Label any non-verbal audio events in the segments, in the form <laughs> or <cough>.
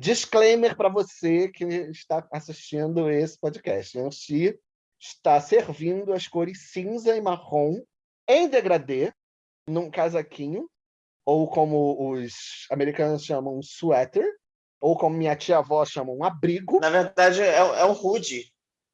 Disclaimer para você que está assistindo esse podcast. Yanxi está servindo as cores cinza e marrom em degradê, num casaquinho, ou como os americanos chamam, um sweater, ou como minha tia-avó chama, um abrigo. Na verdade, é, é um hoodie.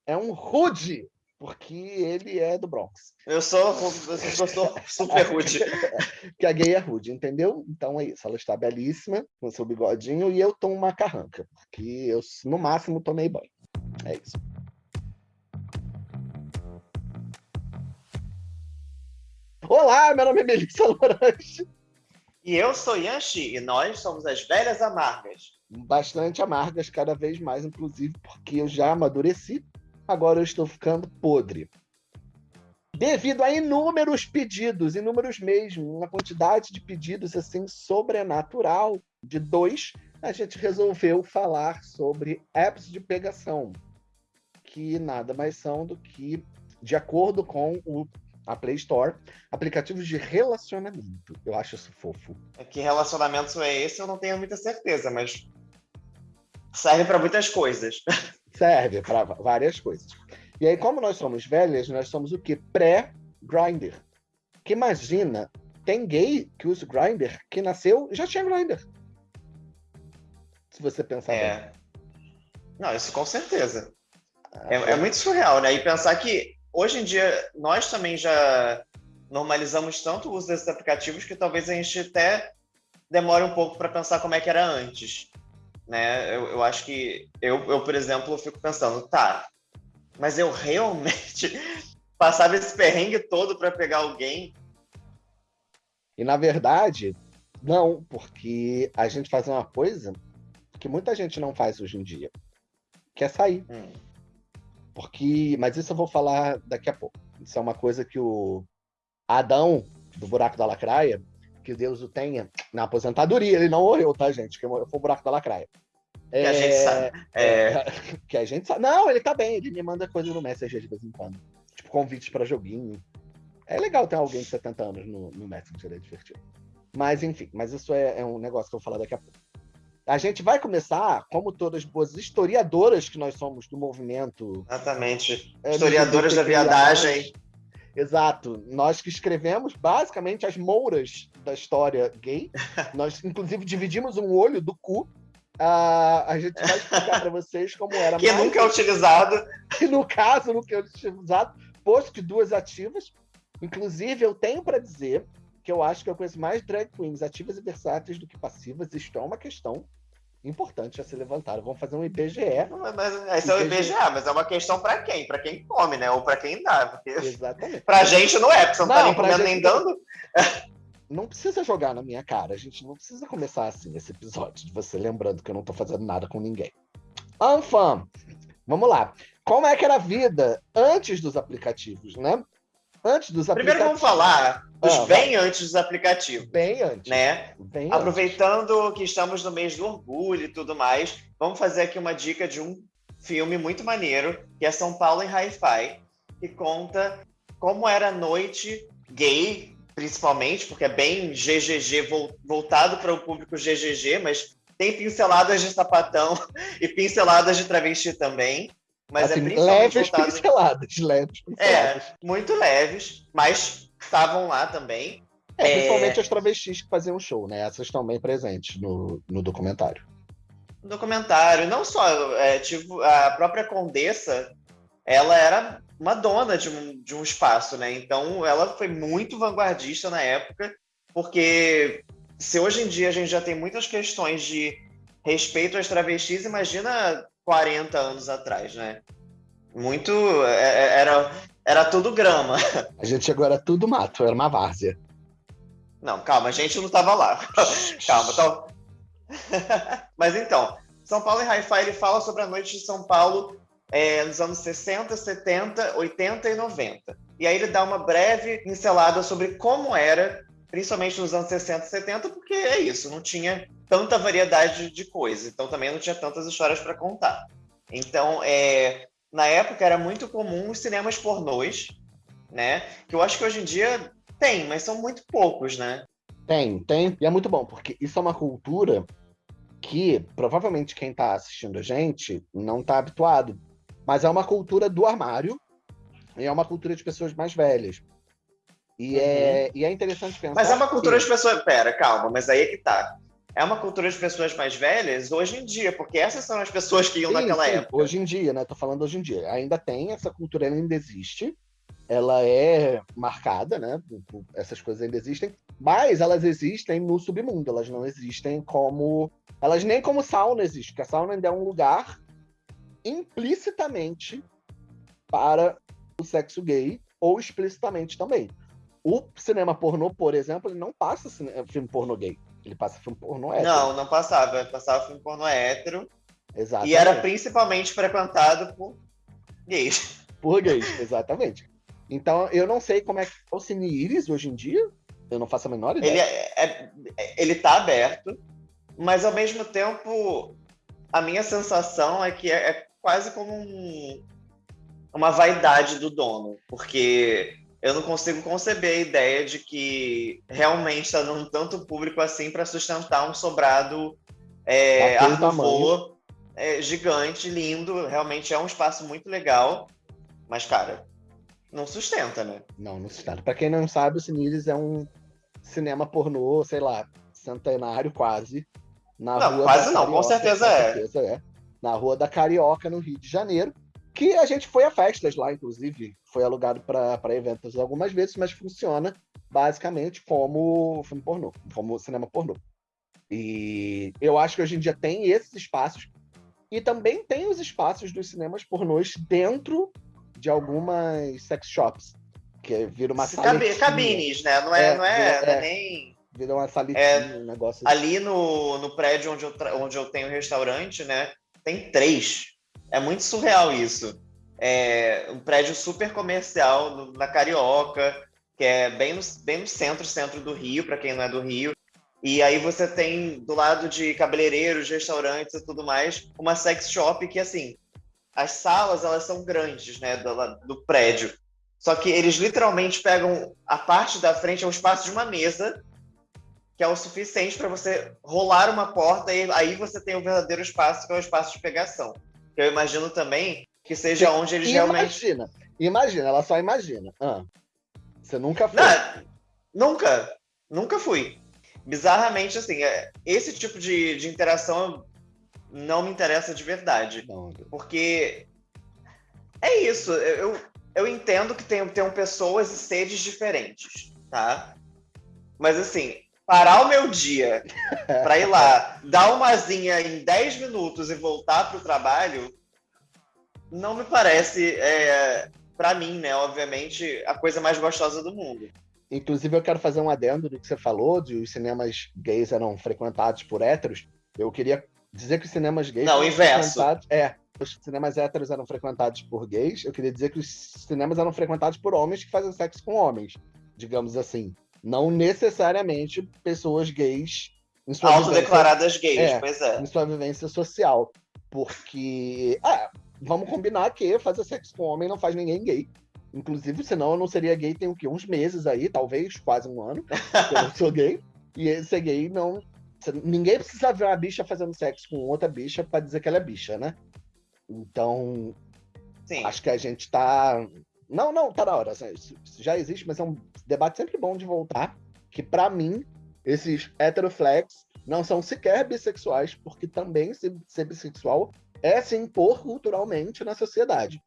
É um hoodie, porque ele é do Bronx. Eu sou, eu sou <laughs> super rude. <laughs> que a gay é rude, entendeu? Então é isso. Ela está belíssima, com seu bigodinho, e eu tomo uma carranca, porque eu, no máximo, tomei banho. É isso. Olá, meu nome é Melissa Lorange. E eu sou Yanxi, e nós somos as Velhas Amargas. Bastante amargas, cada vez mais, inclusive, porque eu já amadureci agora eu estou ficando podre. Devido a inúmeros pedidos, inúmeros mesmo, uma quantidade de pedidos assim sobrenatural de dois, a gente resolveu falar sobre apps de pegação, que nada mais são do que, de acordo com o, a Play Store, aplicativos de relacionamento. Eu acho isso fofo. É que relacionamento é esse, eu não tenho muita certeza, mas serve para muitas coisas. <laughs> Serve para várias coisas. E aí, como nós somos velhas, nós somos o quê? Pré-grinder. Que imagina, tem gay que usa grinder que nasceu já tinha grinder. Se você pensar é. Bem. Não, isso com certeza. Ah, é, é muito surreal, né? E pensar que hoje em dia nós também já normalizamos tanto o uso desses aplicativos que talvez a gente até demore um pouco para pensar como é que era antes né? Eu, eu acho que eu, eu, por exemplo, fico pensando, tá, mas eu realmente <laughs> passava esse perrengue todo para pegar alguém? E na verdade, não, porque a gente faz uma coisa que muita gente não faz hoje em dia, que é sair. Hum. Porque, mas isso eu vou falar daqui a pouco. Isso é uma coisa que o Adão do buraco da lacraia que Deus o tenha na aposentadoria. Ele não morreu, tá, gente? Que foi o buraco da lacraia. Que é, a gente sabe. É... é que a gente sabe. Não, ele tá bem. Ele me manda coisa no Messenger de vez em quando. Tipo, convites para joguinho. É legal ter alguém de 70 anos no, no Messenger, é divertido. Mas, enfim, mas isso é, é um negócio que eu vou falar daqui a pouco. A gente vai começar, como todas boas historiadoras que nós somos do movimento. Exatamente. É, historiadoras da viadagem. Exato. Nós que escrevemos basicamente as mouras da história gay. <laughs> Nós, inclusive, dividimos um olho do cu. Uh, a gente vai explicar para vocês como era. <laughs> Que nunca é utilizado. <laughs> Que no caso nunca é utilizado, posto que duas ativas. Inclusive, eu tenho para dizer que eu acho que eu conheço mais drag queens ativas e versáteis do que passivas. Isto é uma questão importante a ser levantada. Vamos fazer um IBGE. Mas, esse é o IBGE, mas é uma questão para quem? Para quem come, né? Ou para quem dá. Porque... Exatamente. Para gente não é, porque você não, não tá nem comendo nem dando. <laughs> Não precisa jogar na minha cara. A gente não precisa começar assim esse episódio, de você lembrando que eu não tô fazendo nada com ninguém. Anfam, vamos lá. Como é que era a vida antes dos aplicativos, né? Antes dos Primeiro vamos falar dos ah, bem vai. antes dos aplicativos. Bem antes. Né? Bem Aproveitando antes. que estamos no mês do orgulho e tudo mais, vamos fazer aqui uma dica de um filme muito maneiro, que é São Paulo em Hi-Fi, que conta como era a noite gay, principalmente, porque é bem GGG, voltado para o público GGG, mas tem pinceladas de sapatão <laughs> e pinceladas de travesti também. Mas é assim, é principalmente leves voltado... pinceladas, <laughs> leves pinceladas. É, muito leves, mas estavam lá também. É, principalmente é... as travestis que faziam show, né? Essas estão bem presentes no, no documentário. No documentário, não só, é, tipo, a própria Condessa, ela era uma dona de um, de um espaço, né? Então ela foi muito vanguardista na época, porque se hoje em dia a gente já tem muitas questões de respeito às travestis, imagina 40 anos atrás, né? Muito. É, é, era, era tudo grama. A gente chegou, era tudo mato, era uma várzea. Não, calma, a gente não estava lá. <laughs> calma, então. <laughs> Mas então, São Paulo em Hi-Fi ele fala sobre a noite de São Paulo é, nos anos 60, 70, 80 e 90. E aí ele dá uma breve pincelada sobre como era, principalmente nos anos 60 e 70, porque é isso, não tinha tanta variedade de coisas, então também não tinha tantas histórias para contar. Então, é, na época era muito comum os cinemas pornôs, né? Que eu acho que hoje em dia tem, mas são muito poucos, né? Tem, tem. E é muito bom, porque isso é uma cultura que provavelmente quem está assistindo a gente não está habituado, mas é uma cultura do armário e é uma cultura de pessoas mais velhas. E, é, uhum. é, e é interessante pensar. Mas é uma cultura que... de pessoas. Pera, calma, mas aí é que tá. É uma cultura de pessoas mais velhas hoje em dia, porque essas são as pessoas que iam sim, naquela sim, época. Hoje em dia, né? Tô falando hoje em dia. Ainda tem, essa cultura ainda existe. Ela é marcada, né? Essas coisas ainda existem. Mas elas existem no submundo, elas não existem como. Elas nem como sauna existem, porque a sauna ainda é um lugar implicitamente para o sexo gay, ou explicitamente também. O cinema pornô, por exemplo, ele não passa filme pornô gay. Ele passa filme pornô hétero. Não, não passava. Passava filme pornô hétero. Exatamente. E era principalmente frequentado por gays. Por gays, <laughs> exatamente. Então, eu não sei como é que é o Cine Iris hoje em dia. Eu não faço a menor ideia. Ele, é, é, ele tá aberto, mas ao mesmo tempo, a minha sensação é que é, é quase como um, uma vaidade do dono, porque eu não consigo conceber a ideia de que realmente está dando tanto público assim para sustentar um sobrado é, art é, gigante, lindo. Realmente é um espaço muito legal. Mas, cara, não sustenta, né? Não, não sustenta. Para quem não sabe, o Cineres é um cinema pornô, sei lá, centenário quase. Na não, rua quase não, Carioca, com certeza, é. Com certeza é. Na Rua da Carioca, no Rio de Janeiro que a gente foi a festas lá, inclusive, foi alugado para eventos algumas vezes, mas funciona basicamente como filme pornô, como cinema pornô. E eu acho que hoje em dia tem esses espaços e também tem os espaços dos cinemas pornôs dentro de algumas sex shops, que vira uma Cabi Cabines, né? Não é, é, não é, vira, é, é nem... Vira uma salitinha, é, um negócio assim. Ali no, no prédio onde eu, onde eu tenho restaurante, né? Tem três é muito surreal isso. É um prédio super comercial na Carioca, que é bem no, bem no centro, centro do Rio, para quem não é do Rio. E aí você tem, do lado de cabeleireiros, restaurantes e tudo mais, uma sex shop que, assim, as salas, elas são grandes, né, do, do prédio. Só que eles literalmente pegam a parte da frente, é um espaço de uma mesa, que é o suficiente para você rolar uma porta e aí você tem o verdadeiro espaço, que é o espaço de pegação eu imagino também que seja onde eles imagina, realmente. Imagina, imagina, ela só imagina. Ah, você nunca foi? Não, nunca, nunca fui. Bizarramente, assim, é, esse tipo de, de interação não me interessa de verdade. Não. Porque é isso, eu, eu entendo que tem, tem pessoas e sedes diferentes, tá? Mas assim, parar o meu dia <laughs> para ir lá, dar uma zinha em 10 minutos e voltar para o trabalho, não me parece, é, para mim, né, obviamente, a coisa mais gostosa do mundo. Inclusive, eu quero fazer um adendo do que você falou, de os cinemas gays eram frequentados por héteros. Eu queria dizer que os cinemas gays. Não, inverso. É, os cinemas héteros eram frequentados por gays. Eu queria dizer que os cinemas eram frequentados por homens que fazem sexo com homens, digamos assim. Não necessariamente pessoas gays. Autodeclaradas gays, é, pois é. Em sua vivência social. Porque, ah, vamos combinar que fazer sexo com homem não faz ninguém gay. Inclusive, senão eu não seria gay tem o quê? Uns meses aí, talvez, quase um ano. eu não sou gay. E ser gay não. Ninguém precisa ver uma bicha fazendo sexo com outra bicha para dizer que ela é bicha, né? Então, Sim. acho que a gente tá não, não, tá na hora. Assim, isso, já existe, mas é um debate sempre bom de voltar. Que para mim, esses heteroflex não são sequer bissexuais, porque também ser, ser bissexual é se impor culturalmente na sociedade.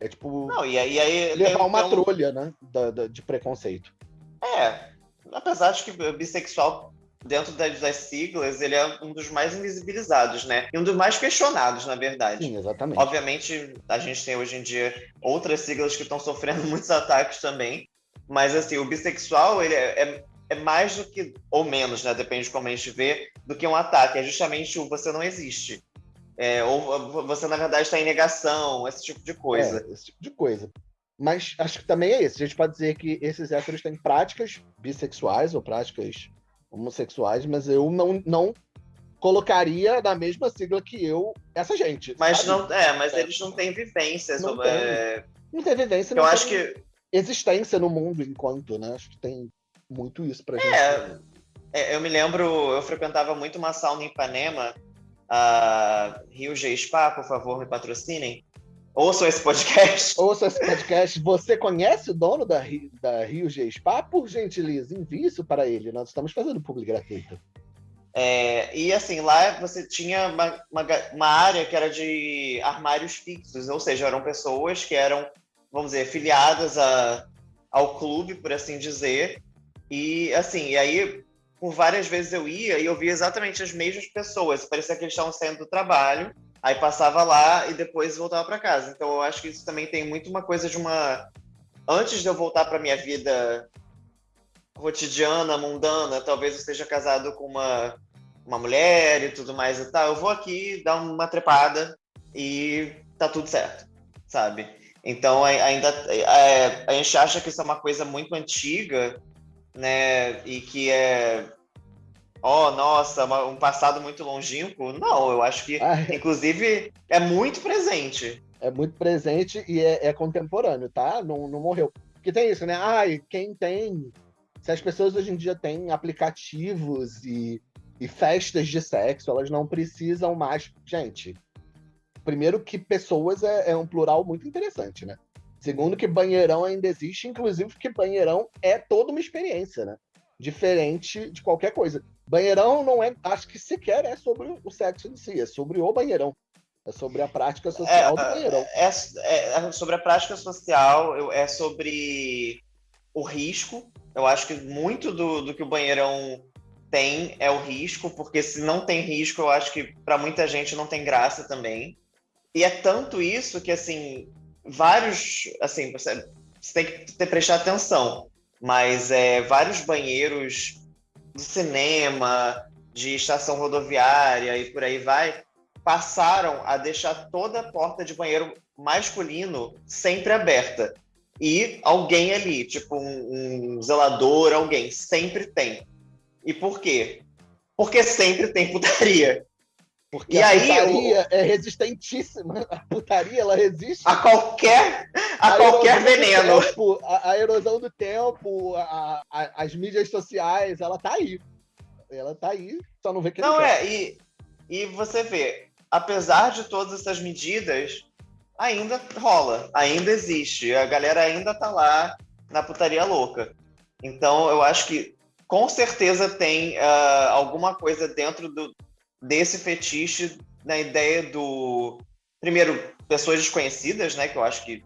É tipo. Não, e aí, aí levar uma trolha, né? Da, da, de preconceito. É. Apesar de que bissexual dentro das, das, siglas, ele é um dos mais invisibilizados, né? E um dos mais questionados, na verdade. Sim, exatamente. Obviamente, a gente tem hoje em dia outras siglas que estão sofrendo <laughs> muitos ataques também, mas assim, o bissexual, ele é, é, é, mais do que, ou menos, né? Depende de como a gente vê, do que um ataque. É justamente o você não existe. É, ou você, na verdade, está em negação, esse tipo de coisa. É, esse tipo de coisa. Mas acho que também é isso. A gente pode dizer que esses héteros têm práticas bissexuais ou práticas homossexuais, mas eu não, não colocaria na mesma sigla que eu essa gente. Mas sabe? não, é, mas é. eles não têm vivência não sobre. Tem, é... Não tem vivência. Eu acho que existência no mundo enquanto, né? Acho que tem muito isso pra é, gente. É, eu me lembro, eu frequentava muito uma sauna em Ipanema a Rio G Spa, por favor, me patrocinem. Ouçam esse podcast. <laughs> Ouçam esse podcast. Você conhece o dono da, da Rio G Spa? Por gentileza, envie isso para ele. Nós estamos fazendo público gratuito. É, e assim, lá você tinha uma, uma, uma, área que era de armários fixos, ou seja, eram pessoas que eram, vamos dizer, filiadas a, ao clube, por assim dizer. E assim, e aí por várias vezes eu ia e eu via exatamente as mesmas pessoas. Parecia que eles estavam saindo do trabalho, aí passava lá e depois voltava para casa. Então eu acho que isso também tem muito uma coisa de uma. Antes de eu voltar para minha vida cotidiana, mundana, talvez eu esteja casado com uma, uma mulher e tudo mais e tal. Eu vou aqui dar uma trepada e tá tudo certo, sabe? Então ainda é, a gente acha que isso é uma coisa muito antiga né? E que é oh, nossa, um passado muito longínquo. Não, eu acho que, ah, é. inclusive, é muito presente. É muito presente e é, é, contemporâneo, tá? Não, não morreu. Porque tem isso, né? Ai, quem tem. Se as pessoas hoje em dia têm aplicativos e, e festas de sexo, elas não precisam mais. Gente, primeiro que pessoas é, é um plural muito interessante, né? Segundo, que banheirão ainda existe, inclusive que banheirão é toda uma experiência, né? Diferente de qualquer coisa. Banheirão não é, acho que sequer é sobre o sexo em si, é sobre o banheirão. É sobre a prática social é, do banheirão. É, é, é, sobre a prática social, é sobre o risco. Eu acho que muito do, do que o banheirão tem é o risco, porque se não tem risco, eu acho que para muita gente não tem graça também. E é tanto isso que, assim, vários, assim, você, você tem que ter, prestar atenção, mas é, vários banheiros de cinema, de estação rodoviária e por aí vai, passaram a deixar toda a porta de banheiro masculino sempre aberta. E alguém ali, tipo um, um zelador, alguém, sempre tem. E por quê? Porque sempre tem putaria. Porque e a aí, putaria é resistentíssima. A putaria, ela resiste a qualquer, a, a qualquer veneno. Tempo, a, a, erosão do tempo, a, as mídias sociais, ela tá aí. Ela tá aí, só não vê que Não, é, e, e você vê, apesar de todas essas medidas, ainda rola, ainda existe. A galera ainda tá lá na putaria louca. Então, eu acho que com certeza tem uh, alguma coisa dentro do, desse fetiche na ideia do primeiro pessoas desconhecidas, né, que eu acho que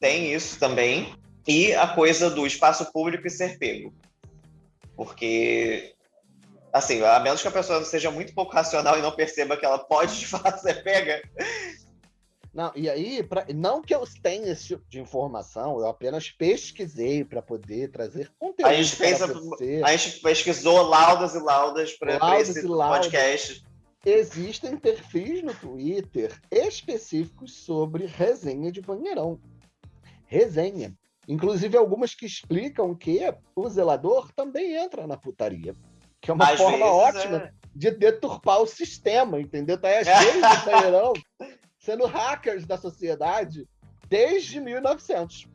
tem isso também, e a coisa do espaço público e ser pego. Porque assim, a menos que a pessoa seja muito pouco racional e não perceba que ela pode de fato ser pega. Não, e aí, pra, não que eu tenha esse tipo de informação, eu apenas pesquisei para poder trazer conteúdo. A gente, fez a, gente pesquisou laudas e laudas para esse podcast. Existem perfis no Twitter específicos sobre resenha de banheirão. Resenha. Inclusive algumas que explicam que o zelador também entra na putaria. Que é uma Às forma ótima é... de deturpar o sistema, entendeu? Tá aí as <laughs> vezes do banheirão sendo hackers da sociedade desde 1900.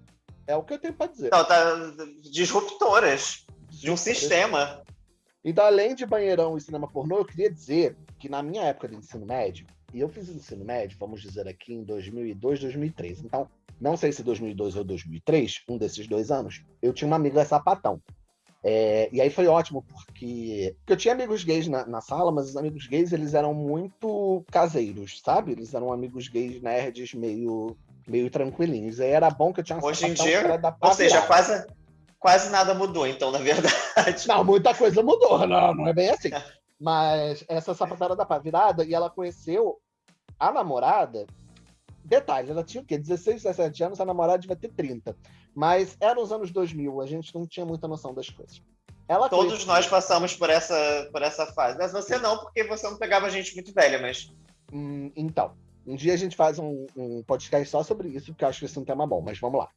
É o que eu tenho para dizer. Não, tá disruptoras de um sistema. Então, além de banheirão e cinema pornô, eu queria dizer que na minha época de ensino médio, e eu fiz ensino médio, vamos dizer aqui, em 2002, 2003. Então, não sei se 2002 ou 2003, um desses dois anos, eu tinha uma amiga sapatão. É, e aí foi ótimo, porque, porque eu tinha amigos gays na, na, sala, mas os amigos gays eles eram muito caseiros, sabe? Eles eram amigos gays nerds meio, meio tranquilinhos. Aí era bom que eu tinha uma Hoje em dia, ou seja, quase, quase nada mudou, então, na verdade. Não, muita coisa mudou, não, não é bem assim. Mas essa sapatada da virada, e ela conheceu a namorada. Detalhe, ela tinha o quê? 16, 17 anos, a namorada devia ter 30. Mas era os anos 2000, a gente não tinha muita noção das coisas. Ela Todos nós passamos por essa, por essa fase. Mas você não, porque você não pegava gente muito velha, mas. Hum, então, um dia a gente faz um, um podcast só sobre isso, porque eu acho que isso é um tema bom, mas vamos lá.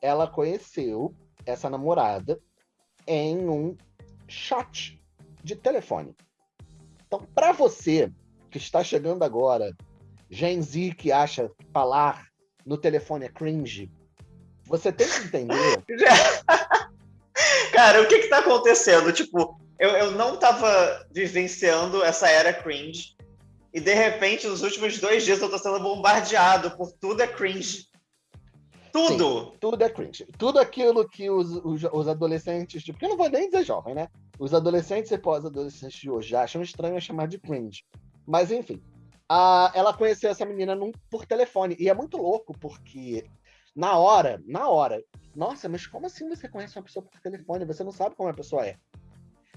Ela conheceu essa namorada em um chat de telefone. Então, para você que está chegando agora, Gen Z que acha falar no telefone é cringe, você tem que entender. <laughs> Cara, o que que tá acontecendo? Tipo, eu, eu não tava vivenciando essa era cringe. e de repente, nos últimos dois dias, eu tô sendo bombardeado por tudo é cringe. Tudo! Sim, tudo é cringe. Tudo aquilo que os, os, os adolescentes, porque eu não vou nem dizer jovem, né? Os adolescentes e pós-adolescentes de hoje acham estranho chamar de cringe. Mas enfim, a, ela conheceu essa menina num, por telefone. E é muito louco, porque na hora, na hora, nossa, mas como assim você conhece uma pessoa por telefone? Você não sabe como a pessoa é.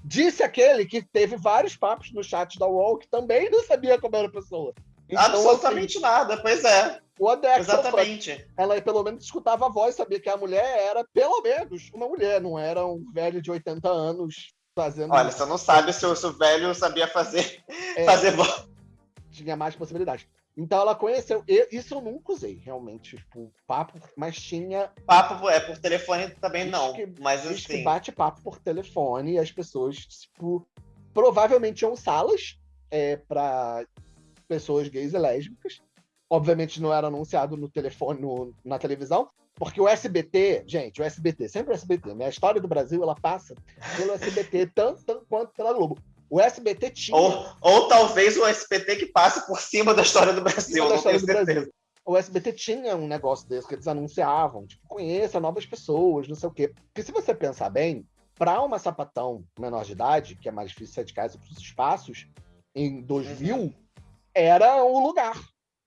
Disse aquele que teve vários papos no chat da UOL que também não sabia como era a pessoa. Então, Absolutamente assim, nada, pois é. O Adex, Exatamente. Ela pelo menos escutava a voz, sabia que a mulher era pelo menos uma mulher, não era um velho de 80 anos fazendo. Olha, você não sabe se o, se o velho sabia fazer, é, fazer voz. Tinha mais possibilidades. Então ela conheceu. Eu, isso eu nunca usei, realmente. Tipo, papo, mas tinha. Papo é por telefone também não. Que, mas assim. que bate papo por telefone e as pessoas, tipo, provavelmente tinham salas é, para pessoas gays e lésbicas. Obviamente não era anunciado no telefone, no, na televisão, porque o SBT, gente, o SBT, sempre o SBT, né? A história do Brasil, ela passa pelo SBT <laughs> tanto, tanto quanto pela Globo. O SBT tinha. Ou, ou talvez o SBT que passe por cima da história do Brasil, da história do Brasil. O SBT tinha um negócio desse que eles anunciavam, tipo, conheça novas pessoas, não sei o quê. Porque se você pensar bem, para uma sapatão menor de idade, que é mais difícil sair de casa para os espaços, em 2000, uhum. era o lugar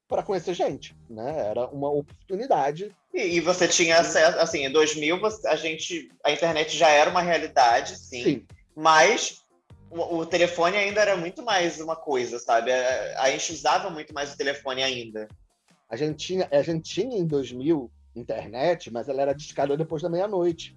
para conhecer gente, né? Era uma oportunidade. E, e, você tinha acesso, assim, em 2000 a gente, a internet já era uma realidade, sim. sim. Mas o, o, telefone ainda era muito mais uma coisa, sabe? A, a gente usava muito mais o telefone ainda. A gente tinha, a gente tinha em 2000 internet, mas ela era discada depois da meia-noite.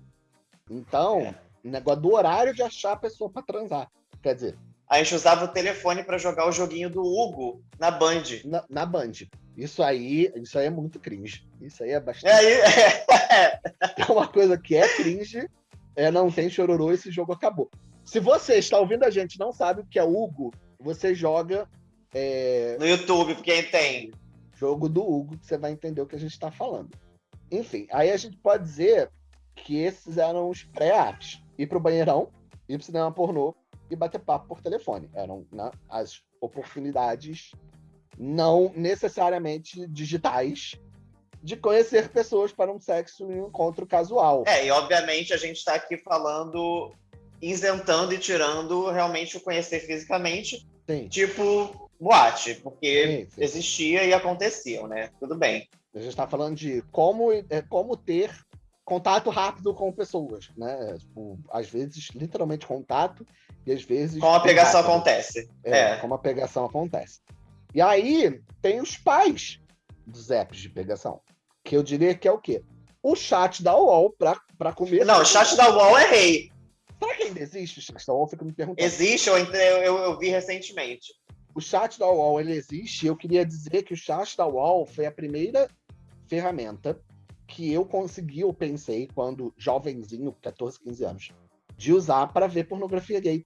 Então, é. o negócio do horário de achar a pessoa para transar. Quer dizer, a gente usava o telefone para jogar o joguinho do Hugo na Band. Na, na, Band. Isso aí, isso aí é muito cringe. Isso aí é bastante. É, é, <laughs> é uma coisa que é cringe, é não tem chororô, esse jogo acabou. Se você está ouvindo a gente não sabe o que é Hugo, você joga. É... No YouTube, quem tem. Jogo do Hugo, que você vai entender o que a gente está falando. Enfim, aí a gente pode dizer que esses eram os pré-apps. Ir pro banheirão, ir pro cinema pornô e bater papo por telefone. Eram né, as oportunidades não necessariamente digitais de conhecer pessoas para um sexo e um encontro casual. É, e obviamente a gente está aqui falando isentando e tirando realmente o conhecer fisicamente, sim. tipo boate, porque sim, sim. existia e aconteciam, né? Tudo bem. A gente está falando de como, é, como ter contato rápido com pessoas, né? Tipo, às vezes, literalmente contato, e às vezes. Como a pegação rápido. acontece. É, é, como a pegação acontece. E aí tem os pais dos apps de pegação, que eu diria que é o quê? O chat da UOL para comer. Não, o chat da UOL é rei. Será que ainda existe o chat da UOL? Fico me perguntando. Existe, eu, eu, eu vi recentemente. O chat da UOL ele existe. Eu queria dizer que o chat da UOL foi a primeira ferramenta que eu consegui, eu pensei, quando jovenzinho, 14, 15 anos, de usar para ver pornografia gay.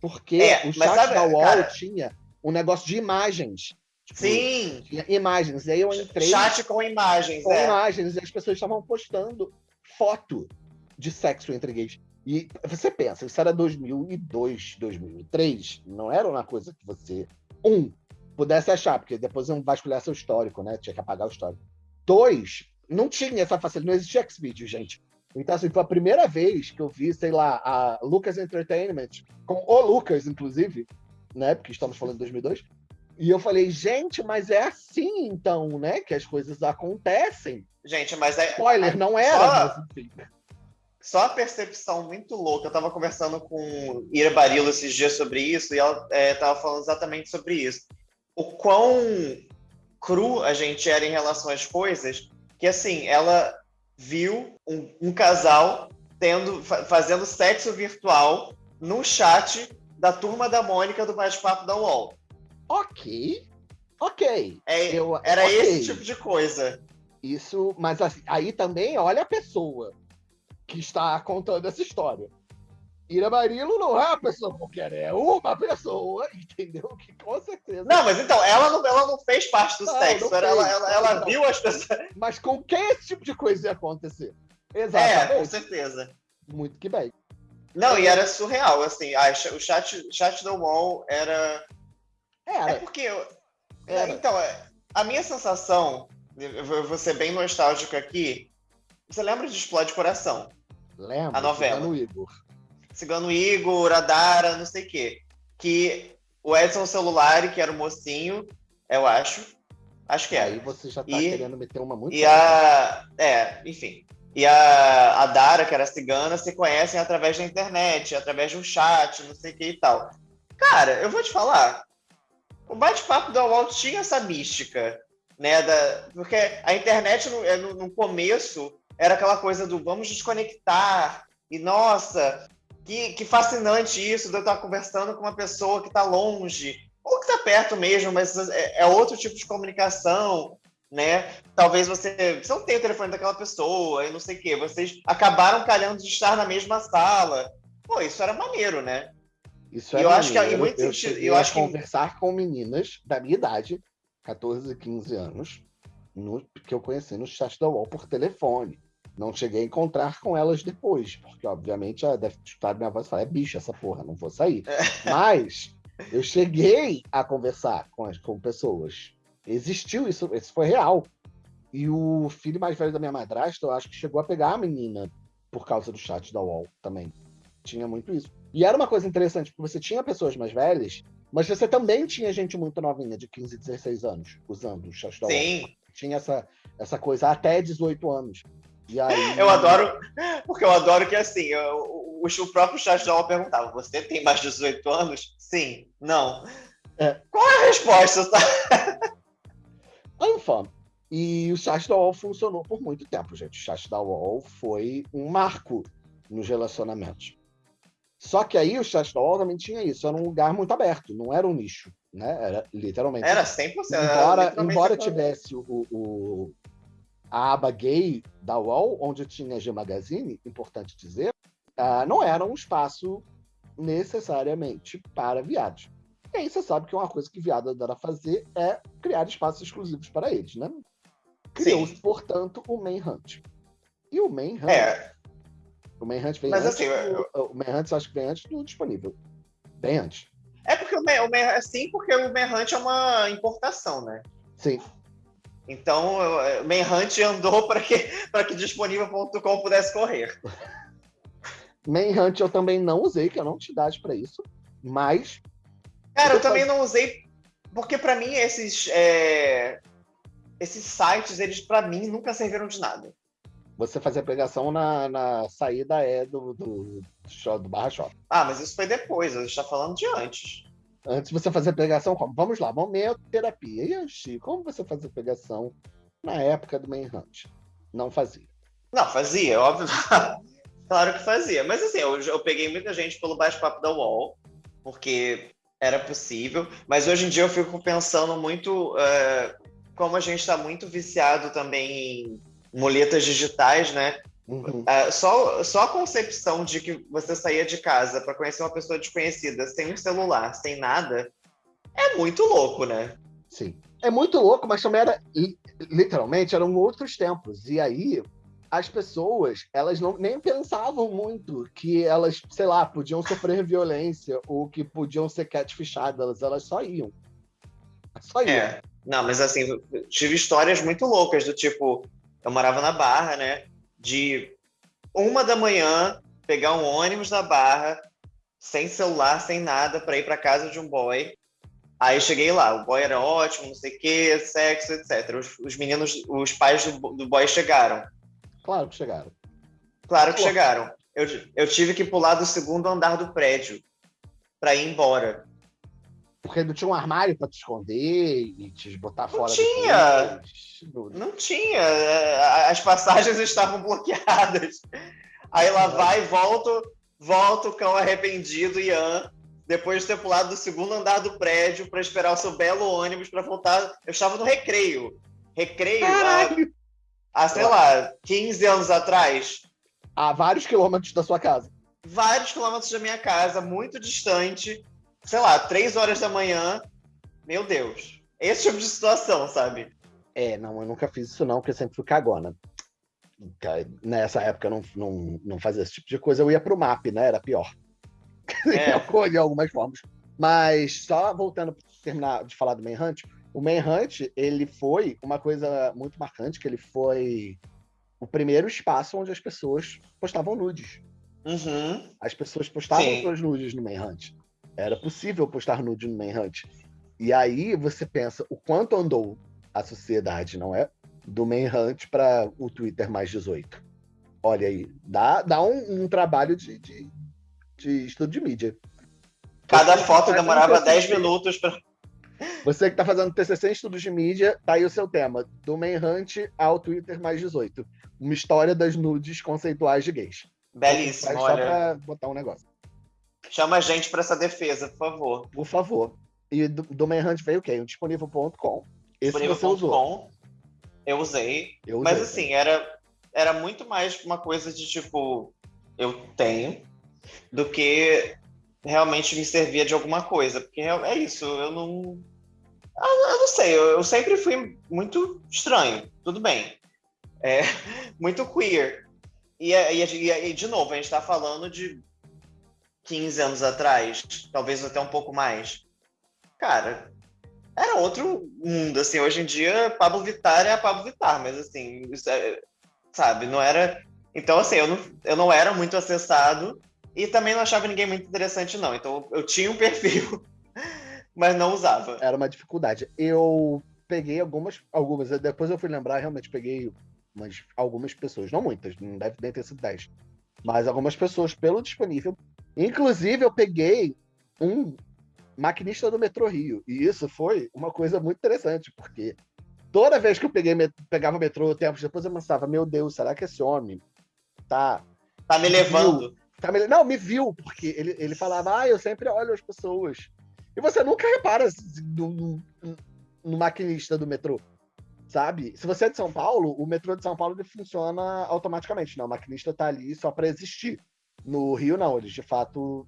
Porque é, o chat sabe, da UOL cara... tinha um negócio de imagens. Tipo, Sim! Tinha imagens. E aí eu entrei. Chat com imagens. Com é. imagens. E as pessoas estavam postando foto de sexo entre gays. E você pensa, isso era 2002, 2003, não era uma coisa que você, um, pudesse achar, porque depois iam vasculhar seu histórico, né? Tinha que apagar o histórico. Dois, não tinha essa facilidade, não existia Xvideos, gente. Então, assim, foi a primeira vez que eu vi, sei lá, a Lucas Entertainment, com o Lucas, inclusive, né? Porque estamos falando de 2002. E eu falei, gente, mas é assim então, né? Que as coisas acontecem. Gente, mas é. Spoiler, não era, só, mas enfim. Só a percepção muito louca. Eu tava conversando com Ira Barilo esses dias sobre isso, e ela é, tava falando exatamente sobre isso. O quão cru a gente era em relação às coisas, que assim, ela viu um, um casal tendo, fazendo sexo virtual no chat da turma da Mônica do bate-papo da UOL. Ok. Ok. É, eu, era okay. esse tipo de coisa. Isso, mas assim, aí também olha a pessoa que está contando essa história. Ira Marilo não é uma pessoa qualquer, é uma pessoa, entendeu? Que com certeza. Não, mas então, ela não, ela não fez parte do não, sexo, não ela, ela, ela viu as pessoas. Mas com quem esse tipo de coisa ia acontecer? Exatamente. É, com certeza. Muito que bem. Não, e era surreal, assim, a, o chat, chat do UOL era. Era. É porque É, então, é, a minha sensação, eu vou ser bem nostálgico aqui. Você lembra de Explode Coração? Lembro. A novela. Cigano Igor. Cigano Igor, Adara, não sei o quê. Que o Edson Celulari, que era o mocinho, eu acho. Acho que é. Aí você já tá e, querendo meter uma muito. E a. É, enfim. E a, a Dara, que era cigana, se conhecem através da internet, através de um chat, não sei o que e tal. Cara, eu vou te falar. O bate-papo da Walt tinha essa mística, né? Da, porque a internet, no, é, no, no começo, era aquela coisa do vamos desconectar. E, nossa, que, que fascinante isso de eu estar conversando com uma pessoa que está longe, ou que está perto mesmo, mas é, é, outro tipo de comunicação, né? Talvez você, você não tenha o telefone daquela pessoa e não sei o quê. Vocês acabaram calhando de estar na mesma sala. Pô, isso era maneiro, né? Isso é eu acho que em muito eu sentido, eu acho que conversar com meninas da minha idade, 14, 15 anos, no, que eu conheci no chat da UOL por telefone. Não cheguei a encontrar com elas depois, porque obviamente ela deve escutar minha voz e falar: é bicho essa porra, não vou sair. É. Mas eu cheguei a conversar com, as, com pessoas. Existiu isso, isso foi real. E o filho mais velho da minha madrasta, eu acho que chegou a pegar a menina por causa do chat da UOL também. Tinha muito isso. E era uma coisa interessante, porque você tinha pessoas mais velhas, mas você também tinha gente muito novinha, de 15, 16 anos, usando o chat da UOL. Sim. Tinha essa, essa coisa até 18 anos. E aí... Eu adoro, porque eu adoro que assim, eu, o, o próprio UOL perguntava: você tem mais de 18 anos? Sim, não. É. Qual é a resposta? Enfim, e o chat da UOL funcionou por muito tempo, gente. O chat da UOL foi um marco nos relacionamentos. Só que aí o chat da UOL também tinha isso, era um lugar muito aberto, não era um nicho, né? Era literalmente. Era 100%. Embora, era embora tivesse o, o, a aba gay da UOL, onde tinha G Magazine, importante dizer, uh, não era um espaço necessariamente para viados. E aí você sabe que uma coisa que viado adora fazer é criar espaços exclusivos para eles, né? Criou-se, portanto, o Manhunt. E o Manhunt... É. O Manhunt vem Mas, antes... Assim, eu... O Manhunt acho que vem antes do disponível. Bem antes. É porque o, o sim, porque o Manhunt é uma importação, né? Sim. Então, o Manhunt andou para que, que disponível.com pudesse correr. Manhunt eu também não usei, que eu não tinha idade para isso, mas. Cara, eu também não usei, porque para mim esses, é... esses sites, eles para mim nunca serviram de nada. Você fazia pregação na, na saída é do, do, do, do Barra Shop. Ah, mas isso foi depois, a gente tá falando de antes. Antes você fazia pregação como? Vamos lá, momento terapia. E Chico, como você fazia pregação na época do Manhunt? Não fazia. Não, fazia, óbvio. <laughs> Claro que fazia. Mas assim, eu, eu peguei muita gente pelo bate-papo da UOL, porque era possível. Mas hoje em dia eu fico pensando muito uh, como a gente está muito viciado também em muletas digitais, né? Uhum. Uh, só, só a concepção de que você saía de casa para conhecer uma pessoa desconhecida sem um celular, sem nada, é muito louco, né? Sim. É muito louco, mas também era literalmente eram outros tempos. E aí as pessoas, elas não nem pensavam muito que elas, sei lá, podiam sofrer <laughs> violência ou que podiam ser catfishadas, elas só iam. Só iam. É. Não, mas assim, tive histórias muito loucas do tipo, eu morava na Barra, né? De uma da manhã pegar um ônibus na Barra, sem celular, sem nada, para ir para casa de um boy. Aí cheguei lá, o boy era ótimo, não sei o quê, sexo, etc. Os, os meninos, os pais do, do boy chegaram. Claro que chegaram. Claro que Pô. chegaram. Eu, eu tive que pular do segundo andar do prédio para ir embora. Porque não tinha um armário para te esconder e te botar não fora tinha. Não tinha. As passagens <laughs> estavam bloqueadas. Aí lá vai, volto, volto o cão arrependido, Ian, depois de ter pulado do segundo andar do prédio para esperar o seu belo ônibus para voltar. Eu estava no recreio. Recreio. Caralho há, sei lá, 15 anos atrás. A vários quilômetros da sua casa. Vários quilômetros da minha casa, muito distante. Sei lá, três horas da manhã. Meu Deus. Esse tipo de situação, sabe? É, não, eu nunca fiz isso não, porque eu sempre fui cagona. Nessa época eu não, não, não fazia esse tipo de coisa. Eu ia pro MAP, né? Era pior. <laughs> É. de algumas formas. Mas só voltando para terminar de falar do Manhunt, O Manhunt, ele foi uma coisa muito marcante, que ele foi o primeiro espaço onde as pessoas postavam nudes. Uhum. As pessoas postavam Sim. suas nudes no Manhunt. Era possível postar nude no Manhunt. E aí você pensa o quanto andou a sociedade, não é? Do Manhunt para o Twitter mais 18. Olha aí, dá, dá um, um trabalho de, de, de, estudo de mídia. Cada você foto demorava 10 minutos para. Você que está fazendo TCC em estudos de mídia, tá aí o seu tema. Do Manhunt ao Twitter mais 18. Uma história das nudes conceituais de gays. Belíssimo, Só para botar um negócio. Chama a gente para essa defesa, por favor. Por favor. E do, do Manhunt veio o quê? O disponível.com. Esse disponível. você usou. Com, eu usei. Eu usei. Mas assim, era, era muito mais uma coisa de tipo, eu tenho, do que realmente me servia de alguma coisa. Porque é isso, eu não. Eu não sei, eu, eu sempre fui muito estranho, tudo bem. É, <laughs> muito queer. E, e, e, de novo, a gente está falando de 15 anos atrás, talvez até um pouco mais. Cara, era outro mundo, assim, hoje em dia Pablo Vittar é a Pablo Vittar, mas assim, é, sabe, não era... Então, assim, eu não, eu não era muito acessado e também não achava ninguém muito interessante, não. Então, eu tinha um <laughs> perfil, mas não usava. Era uma dificuldade. Eu peguei algumas, algumas, depois eu fui lembrar, realmente peguei umas, algumas pessoas, não muitas, não deve ter sido 10, mas algumas pessoas pelo disponível. Inclusive, eu peguei um maquinista do metrô Rio, e isso foi uma coisa muito interessante, porque toda vez que eu peguei, pegava o metrô, tempos depois eu pensava, meu Deus, será que esse homem tá... Tá me levando. Tá me, não, me viu, porque ele, ele falava, ah, eu sempre olho as pessoas. E você nunca repara no, no, no maquinista do metrô sabe? Se você é de São Paulo, o metrô de São Paulo funciona automaticamente, não. O maquinista está ali só para existir. No Rio, não, eles de fato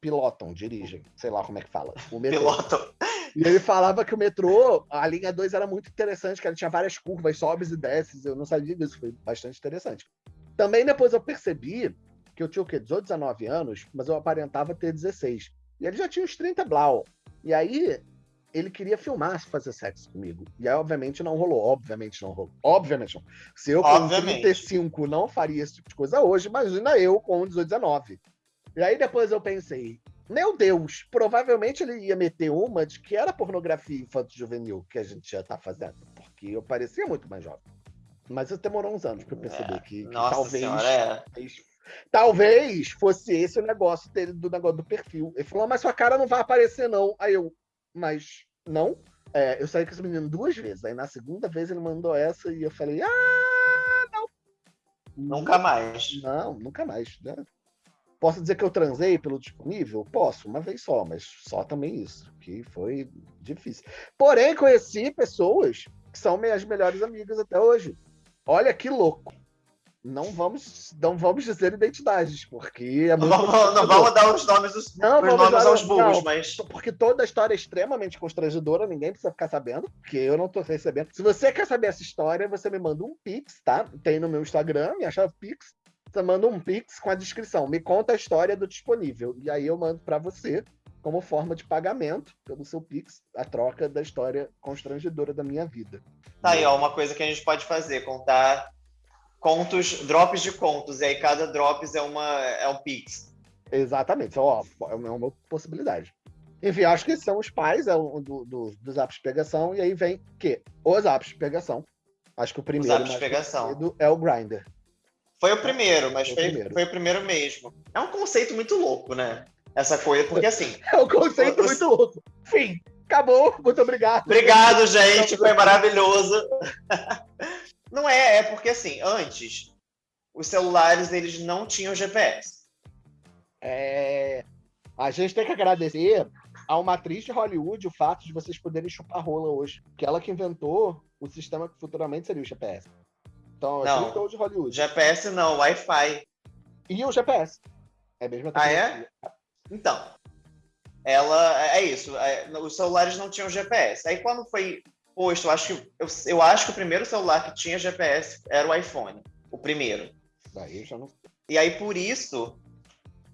pilotam, dirigem, sei lá como é que fala. O metrô. Pilotam. E ele falava que o metrô, a linha 2 era muito interessante, que ela tinha várias curvas, sobes e desces. Eu não sabia disso, foi bastante interessante. Também depois eu percebi que eu tinha o quê? 18, 19 anos, mas eu aparentava ter 16. E ele já tinha uns 30 blau. E aí ele queria filmar fazer sexo comigo. E aí, obviamente, não rolou. Obviamente não rolou. Obviamente não. Se eu com obviamente. 35 não faria esse tipo de coisa hoje, imagina eu com 18, 19. E aí depois eu pensei, meu Deus, provavelmente ele ia meter uma de que era pornografia infanto-juvenil que a gente já tá fazendo. Porque eu parecia muito mais jovem. Mas demorou uns anos para eu perceber é. que, que talvez, senhora, é. talvez fosse esse o negócio dele, do negócio do perfil. Ele falou, mas sua cara não vai aparecer, não. Aí eu, mas não. É, eu saí com esse menino duas vezes. Aí na segunda vez ele mandou essa e eu falei, ah, não. Nunca mais. Não, nunca mais. Né? Posso dizer que eu transei pelo disponível? Posso, uma vez só, mas só também isso, que foi difícil. Porém, conheci pessoas que são minhas melhores amigas até hoje. Olha que louco não vamos, não vamos dizer identidades, porque é muito. Não, vamos, não vamos dar os nomes, dos, não, os nomes aos burros, não, mas. Porque toda a história é extremamente constrangedora, ninguém precisa ficar sabendo, porque eu não tô recebendo. Se você quer saber essa história, você me manda um Pix, tá? Tem no meu Instagram, me chave Pix. Você manda um Pix com a descrição. Me conta a história do disponível. E aí eu mando para você como forma de pagamento pelo seu Pix, a troca da história constrangedora da minha vida. Tá aí, ó, uma coisa que a gente pode fazer, contar contos, drops de contos, e aí cada drops é, uma, é um pix. Exatamente, ó, é uma possibilidade. Enfim, acho que são os pais é, do, do, dos apps de pegação, e aí vem que os apps de pegação. Acho que o primeiro os apps de pegação. é o Grindr. Foi o primeiro, mas foi, foi, o primeiro. foi o primeiro mesmo. É um conceito muito louco, né? Essa coisa, porque assim. <laughs> É um conceito os... muito louco. Fim, acabou, muito obrigado. Obrigado, gente, foi maravilhoso. <laughs> Não é, é porque assim, antes os celulares eles não tinham GPS. É, a gente tem que agradecer a uma atriz de Hollywood o fato de vocês poderem chupar rola hoje, que ela que inventou o sistema que futuramente seria o GPS. Então, não, de Hollywood. GPS não, Wi-Fi. E o GPS. É a mesma Ah, é? Então, ela é isso. É, os celulares não tinham GPS. Aí quando foi posto, eu acho que eu, eu acho que o primeiro celular que tinha GPS era o iPhone, o primeiro. Daí já não... E aí por isso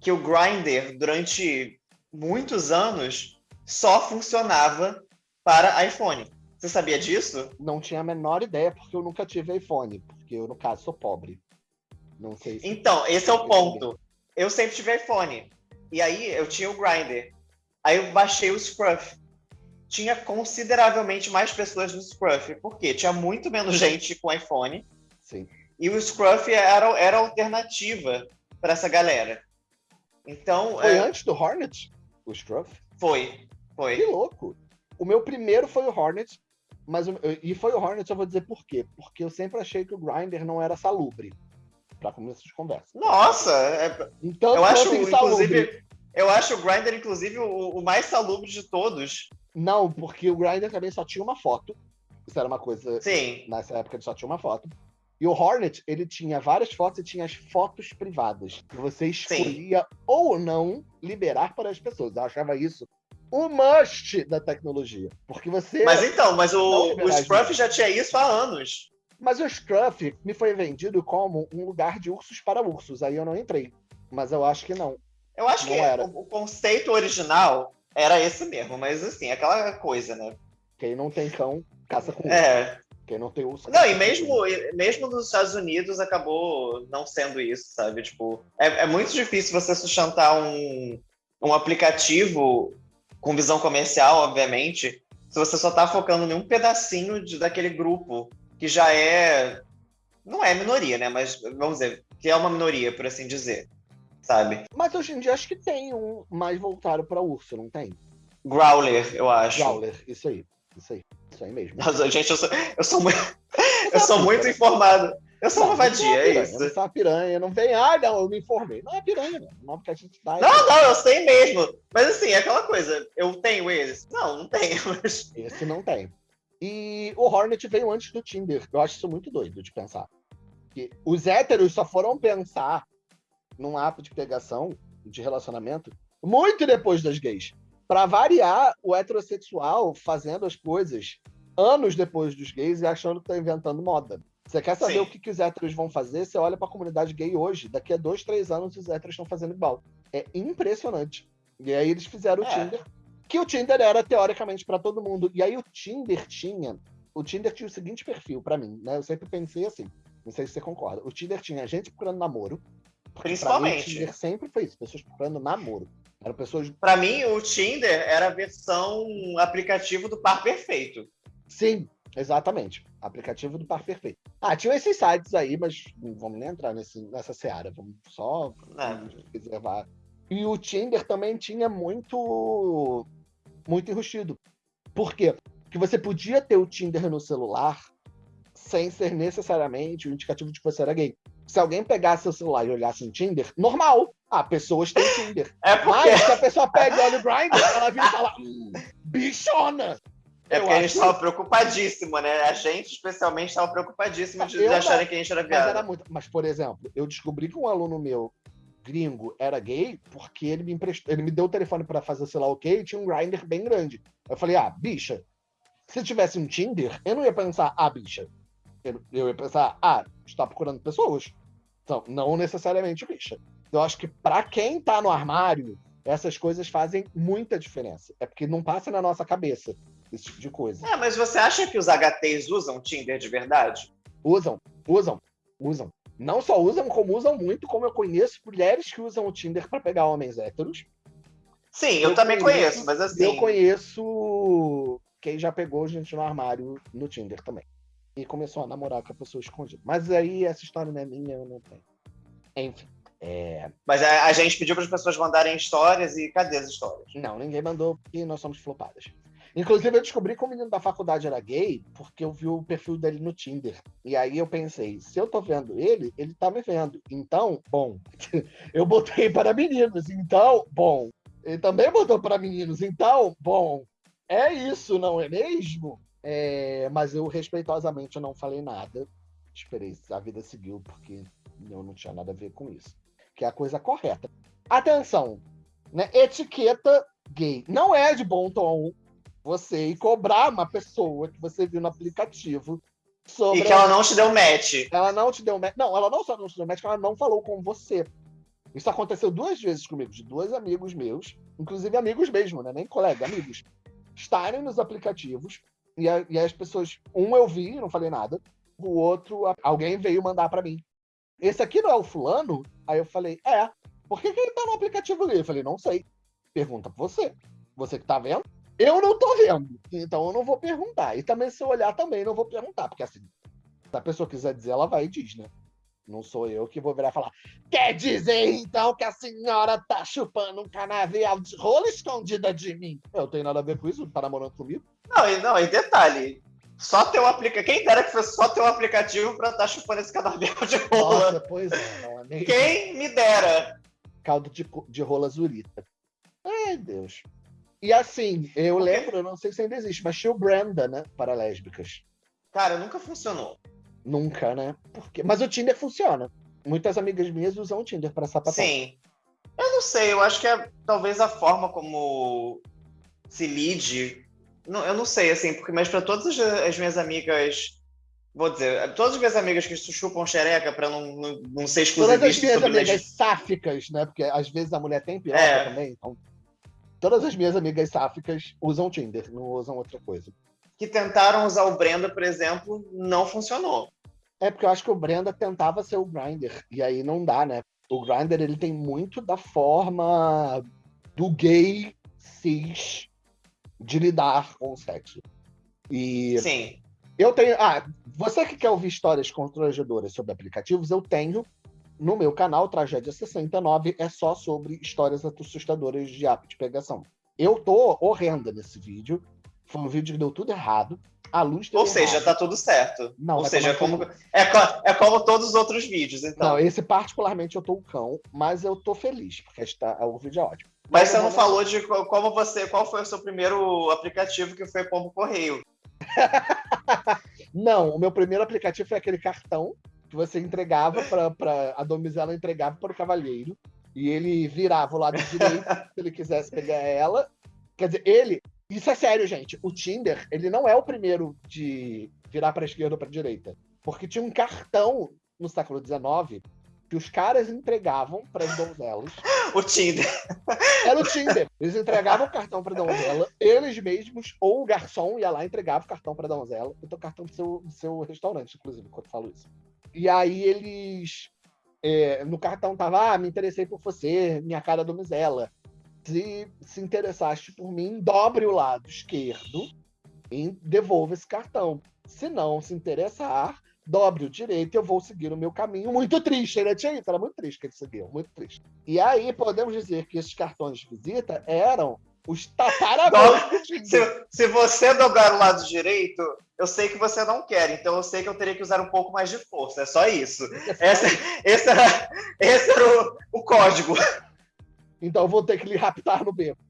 que o Grindr durante muitos anos só funcionava para iPhone. Você sabia disso? Não tinha a menor ideia, porque eu nunca tive iPhone. Porque eu, no caso, sou pobre. Não sei se... Então, esse é o ponto. Eu sempre tive iPhone. E aí eu tinha o Grindr. Aí eu baixei o Scruff. Tinha consideravelmente mais pessoas no Scruff. Por quê? Tinha muito menos gente com iPhone. Sim. E o Scruff era, era alternativa para essa galera. Então. Foi é... antes do Hornet? O Scruff? Foi. Foi. Que louco. O meu primeiro foi o Hornet, mas e foi o Hornet, eu vou dizer por quê. Porque eu sempre achei que o Grinder não era salubre para começo de conversa. Nossa! É... Então, eu acho, inclusive, eu acho o Grindr, inclusive, o, o, mais salubre de todos. Não, porque o Grindr também só tinha uma foto. Isso era uma coisa. Sim. Nessa época ele só tinha uma foto. E o Hornet, ele tinha várias fotos e tinha as fotos privadas. Que você escolhia Sim. ou não liberar para as pessoas. Eu achava isso o must da tecnologia. Porque você. Mas então, mas o, o Scruff já tinha isso há anos. Mas o Scruff me foi vendido como um lugar de ursos para ursos. Aí eu não entrei. Mas eu acho que não. Eu acho não que era. O, o, conceito original era esse mesmo, mas assim, aquela coisa, né? Quem não tem cão, caça com É. Quem não tem urso. Não, e mesmo, mesmo nos Estados Unidos acabou não sendo isso, sabe? Tipo, é, é muito difícil você sustentar um, um aplicativo com visão comercial, obviamente, se você só tá focando em um pedacinho de, daquele grupo que já é. Não é minoria, né? Mas vamos dizer, que é uma minoria, por assim dizer. Sabe? Mas hoje em dia acho que tem um mais voltado para urso, não tem? Growler, eu acho. Growler, isso aí. Isso aí. Isso aí mesmo. Nossa, gente, eu sou, eu sou muito, eu sou muito informado. Eu sou uma vadia, é isso. Eu sou uma piranha, não vem, ah, não, eu me informei. Não é piranha, não. Não, porque a gente tá. Não, não, eu sei mesmo. Mas assim, é aquela coisa, eu tenho eles? Não, não tenho. <laughs> Mas... Esse não tem. E o Hornet veio antes do Tinder. Eu acho isso muito doido de pensar. Que os héteros só foram pensar num ato de pegação, de relacionamento, muito depois das gays. Para variar, o heterossexual fazendo as coisas anos depois dos gays e achando que tá inventando moda. Você quer saber Sim. o que, que os héteros vão fazer? Você olha para a comunidade gay hoje. Daqui a dois, três anos, os héteros estão fazendo igual. É impressionante. E aí eles fizeram é. o Tinder. Que o Tinder era, teoricamente, para todo mundo. E aí o Tinder tinha... O Tinder tinha o seguinte perfil para mim, né? Eu sempre pensei assim. Não sei se você concorda. O Tinder tinha gente procurando namoro. Principalmente. Mim, o Tinder sempre foi isso. Pessoas procurando namoro. Eram pessoas... Para mim, o Tinder era a versão aplicativo do par perfeito. Sim, exatamente. Aplicativo do par perfeito. Ah, tinha esses sites aí, mas não vamos nem entrar nesse, nessa seara. Vamos só reservar. E o Tinder também tinha muito muito enrustido. Por quê? Porque você podia ter o Tinder no celular sem ser necessariamente o indicativo de que você era gay. Se alguém pegasse seu celular e olhasse no Tinder, normal. Ah, pessoas têm Tinder. É porque... Mas se a pessoa pega e olha o Grindr, ela vira e fala, hum, bichona! É porque a gente estava que... preocupadíssimo, né? A gente, especialmente, estava preocupadíssimo de, de acharem que a gente era viado. Mas, era muito... mas, por exemplo, eu descobri que um aluno meu gringo era gay porque ele me emprestou, ele me deu o telefone para fazer sei lá o quê e tinha um grinder bem grande. Eu falei, ah, bicha, se tivesse um Tinder, eu não ia pensar, ah, bicha. Eu, eu ia pensar, ah, está procurando pessoas. Então, não necessariamente bicha. Eu acho que para quem tá no armário, essas coisas fazem muita diferença. É porque não passa na nossa cabeça esse tipo de coisa. É, mas você acha que os HTs usam Tinder de verdade? Usam, usam, usam. Não só usam, como usam muito, como eu conheço mulheres que usam o Tinder para pegar homens héteros. Sim, eu, eu também conheço, conheço, mas assim. Eu conheço quem já pegou gente no armário no Tinder também. E começou a namorar com a pessoa escondida. Mas aí essa história não é minha, eu não tenho. Enfim. É... Mas a, a gente pediu para as pessoas mandarem histórias e cadê as histórias? Não, ninguém mandou porque nós somos flopadas. Inclusive, eu descobri que o menino da faculdade era gay porque eu vi o perfil dele no Tinder. E aí eu pensei, se eu tô vendo ele, ele tá me vendo. Então, bom, <laughs> eu botei para meninos. Então, bom, ele também botou para meninos. Então, bom, é isso, não é mesmo? É, mas eu respeitosamente não falei nada. Esperei, a vida seguiu porque eu não tinha nada a ver com isso. Que é a coisa correta. Atenção, né? Etiqueta gay. Não é de bom tom você ir cobrar uma pessoa que você viu no aplicativo sobre. E que ela não te deu match. Ela não te deu match. Não, ela não só não te deu match, ela não falou com você. Isso aconteceu duas vezes comigo, de dois amigos meus, inclusive amigos mesmo, né? Nem colega, amigos. estarem nos aplicativos e, a, e as pessoas, um eu vi, não falei nada, o outro, alguém veio mandar para mim. Esse aqui não é o fulano? Aí eu falei, é. Por que, que ele tá no aplicativo ali? Eu falei, não sei. Pergunta pra você. Você que tá vendo? Eu não tô vendo. Então eu não vou perguntar. E também, se eu olhar, também não vou perguntar. Porque assim, se a pessoa quiser dizer, ela vai e diz, né? Não sou eu que vou virar e falar. Quer dizer, então, que a senhora tá chupando um canavial de rola escondida de mim? Eu tenho nada a ver com isso, tá namorando comigo? Não, e, não, e detalhe, só ter um aplicativo. Quem dera que fosse só ter um aplicativo pra estar tá chupando esse canavial de rola. Nossa, pois é, não é nem... Quem me dera? Caldo de, de rola zurita. Ai, Deus. E assim, eu lembro, eu não sei se ainda existe, mas tinha o Branda, né? Para lésbicas. Cara, nunca funcionou. Nunca, né? Porque... Mas o Tinder funciona. Muitas amigas minhas usam o Tinder para sapatar. Sim. Eu não sei, eu acho que é talvez a forma como se lide. Não, eu não sei, assim, porque mas para todas as minhas amigas vou dizer, todas as minhas amigas que chupam xereca para não, não, não ser exclusivista. Todas as minhas amigas sáficas, né? Porque às vezes a mulher tem piroca é. também. Então, todas as minhas amigas sáficas usam Tinder, não usam outra coisa. Que tentaram usar o Brenda, por exemplo, não funcionou. É porque eu acho que o Brenda tentava ser o Grinder, e aí não dá, né? O Grinder ele tem muito da forma do gay cis de lidar com o sexo. E Sim. Eu tenho. Ah, você que quer ouvir histórias constrangedoras sobre aplicativos, eu tenho no meu canal, Tragédia 69, é só sobre histórias assustadoras de app de pegação. Eu tô horrenda nesse vídeo. Foi um vídeo que deu tudo errado. A luz Ou seja, tá tudo certo. Não, Ou seja, como, é, é como todos os outros vídeos, então. Não, esse particularmente eu tô o cão, mas eu tô feliz, porque está, o vídeo é ótimo. Mas você não falou de como você, qual foi o seu primeiro aplicativo que foi Pombo Correio. <laughs> não, o meu primeiro aplicativo foi aquele cartão que você entregava para a domizela entregava para o cavalheiro e ele virava o lado direito <laughs> se ele quisesse pegar ela. Quer dizer, ele isso é sério, gente. O Tinder, ele não é o primeiro de virar para esquerda ou para direita. Porque tinha um cartão no século XIX que os caras entregavam para as donzelas. <laughs> o Tinder. Era o Tinder. Eles entregavam o cartão para a donzela, eles mesmos, ou o garçom ia lá e entregava o cartão para a donzela. Eu tô cartão do seu, do seu restaurante, inclusive, quando eu falo isso. E aí eles. É, no cartão tava, ah, me interessei por você, minha cara donzela se se interessaste por mim, dobre o lado esquerdo e devolva esse cartão. Se não se interessar, dobre o direito e eu vou seguir o meu caminho. Muito triste, ele tinha isso, era muito triste que ele seguiu, muito triste. E aí podemos dizer que esses cartões de visita eram os tataravós. Se, se você dobrar o lado direito, eu sei que você não quer, então eu sei que eu teria que usar um pouco mais de força, é só isso. Esse, esse era, esse era o, o código. Então eu vou ter que lhe raptar no beco.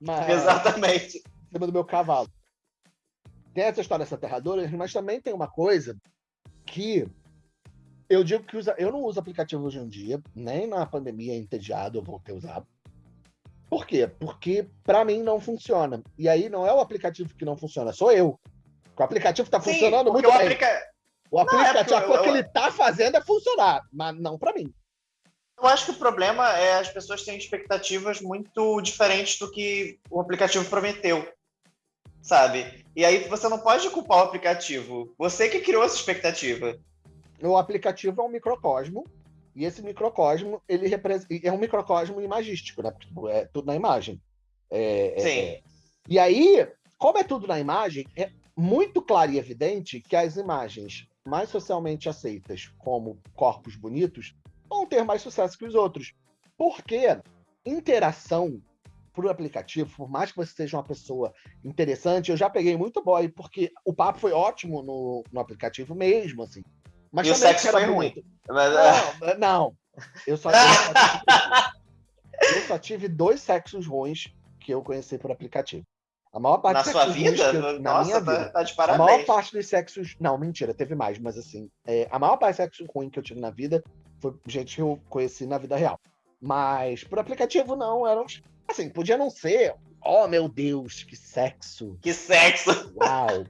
Mas, Exatamente. Em cima do meu cavalo. Tem essa história aterradora, mas também tem uma coisa que eu digo que usa, eu não uso aplicativo hoje em dia, nem na pandemia entediado eu vou ter usado. Por quê? Porque para mim não funciona. E aí não é o aplicativo que não funciona, sou eu. O aplicativo está funcionando muito o bem. Aplica... O aplicativo, não, é o que ele está fazendo é funcionar, mas não para mim. Eu acho que o problema é as pessoas têm expectativas muito diferentes do que o aplicativo prometeu, sabe? E aí você não pode culpar o aplicativo. Você que criou essa expectativa. O aplicativo é um microcosmo e esse microcosmo ele é um microcosmo imagístico, né? Porque tipo, é tudo na imagem. É, é Sim. É... E aí, como é tudo na imagem, é muito claro e evidente que as imagens mais socialmente aceitas como corpos bonitos vão ter mais sucesso que os outros. Porque interação por aplicativo, por mais que você seja uma pessoa interessante, eu já peguei muito boy, porque o papo foi ótimo no, no aplicativo mesmo, assim. Mas e o sexo foi ruim. Mas... Não, não. Eu só, tive, eu só tive dois sexos ruins que eu conheci por aplicativo. A maior parte na sua vida? Eu, na Nossa, minha tá, vida. Tá de parabéns. A maior parte dos sexos. Não, mentira, teve mais, mas assim, é, a maior parte dos sexos ruins que eu tive na vida foi gente que eu conheci na vida real. Mas por aplicativo não, eram. Assim, podia não ser. Oh, meu Deus, que sexo! Que sexo! Uau!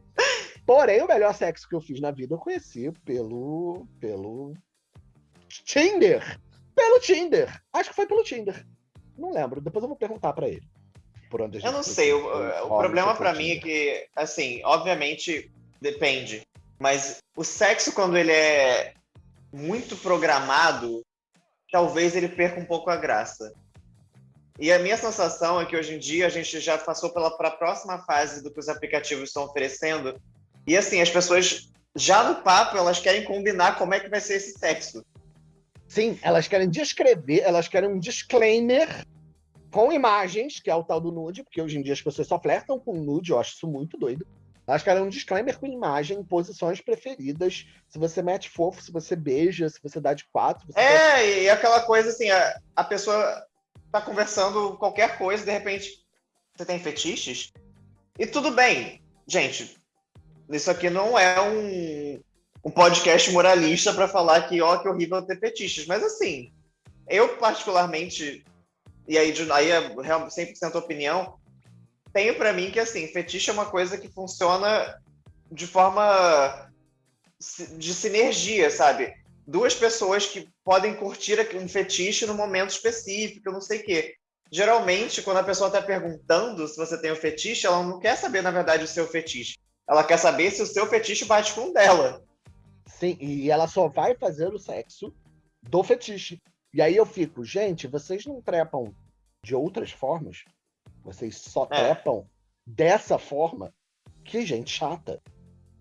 Porém, o melhor sexo que eu fiz na vida eu conheci pelo. pelo. Tinder! Pelo Tinder! Acho que foi pelo Tinder. Não lembro, depois eu vou perguntar para ele. por onde a gente Eu não sei, o, o problema para mim é que, assim, obviamente depende, mas o sexo quando ele é muito programado, talvez ele perca um pouco a graça. E a minha sensação é que hoje em dia a gente já passou pela a próxima fase do que os aplicativos estão oferecendo. E assim, as pessoas já no papo elas querem combinar como é que vai ser esse sexo. Sim, elas querem descrever, elas querem um disclaimer com imagens, que é o tal do nude, porque hoje em dia as pessoas só flertam com nude, eu acho isso muito doido. Elas querem um disclaimer com imagem, posições preferidas, se você mete fofo, se você beija, se você dá de quatro. é, quer... e aquela coisa assim, a, a pessoa tá conversando qualquer coisa, de repente, você tem fetiches? E tudo bem, gente, isso aqui não é um, um podcast moralista para falar que, ó, que horrível ter fetiches, mas assim, eu particularmente, e aí, aí é 100% opinião, tenho para mim que, assim, fetiche é uma coisa que funciona de forma de sinergia, sabe? duas pessoas que podem curtir um fetiche no momento específico, não sei o quê. Geralmente, quando a pessoa está perguntando se você tem um fetiche, ela não quer saber, na verdade, o seu fetiche. Ela quer saber se o seu fetiche bate com o dela. Sim, e ela só vai fazer o sexo do fetiche. E aí eu fico, gente, vocês não trepam de outras formas? Vocês só é. trepam dessa forma? Que gente chata.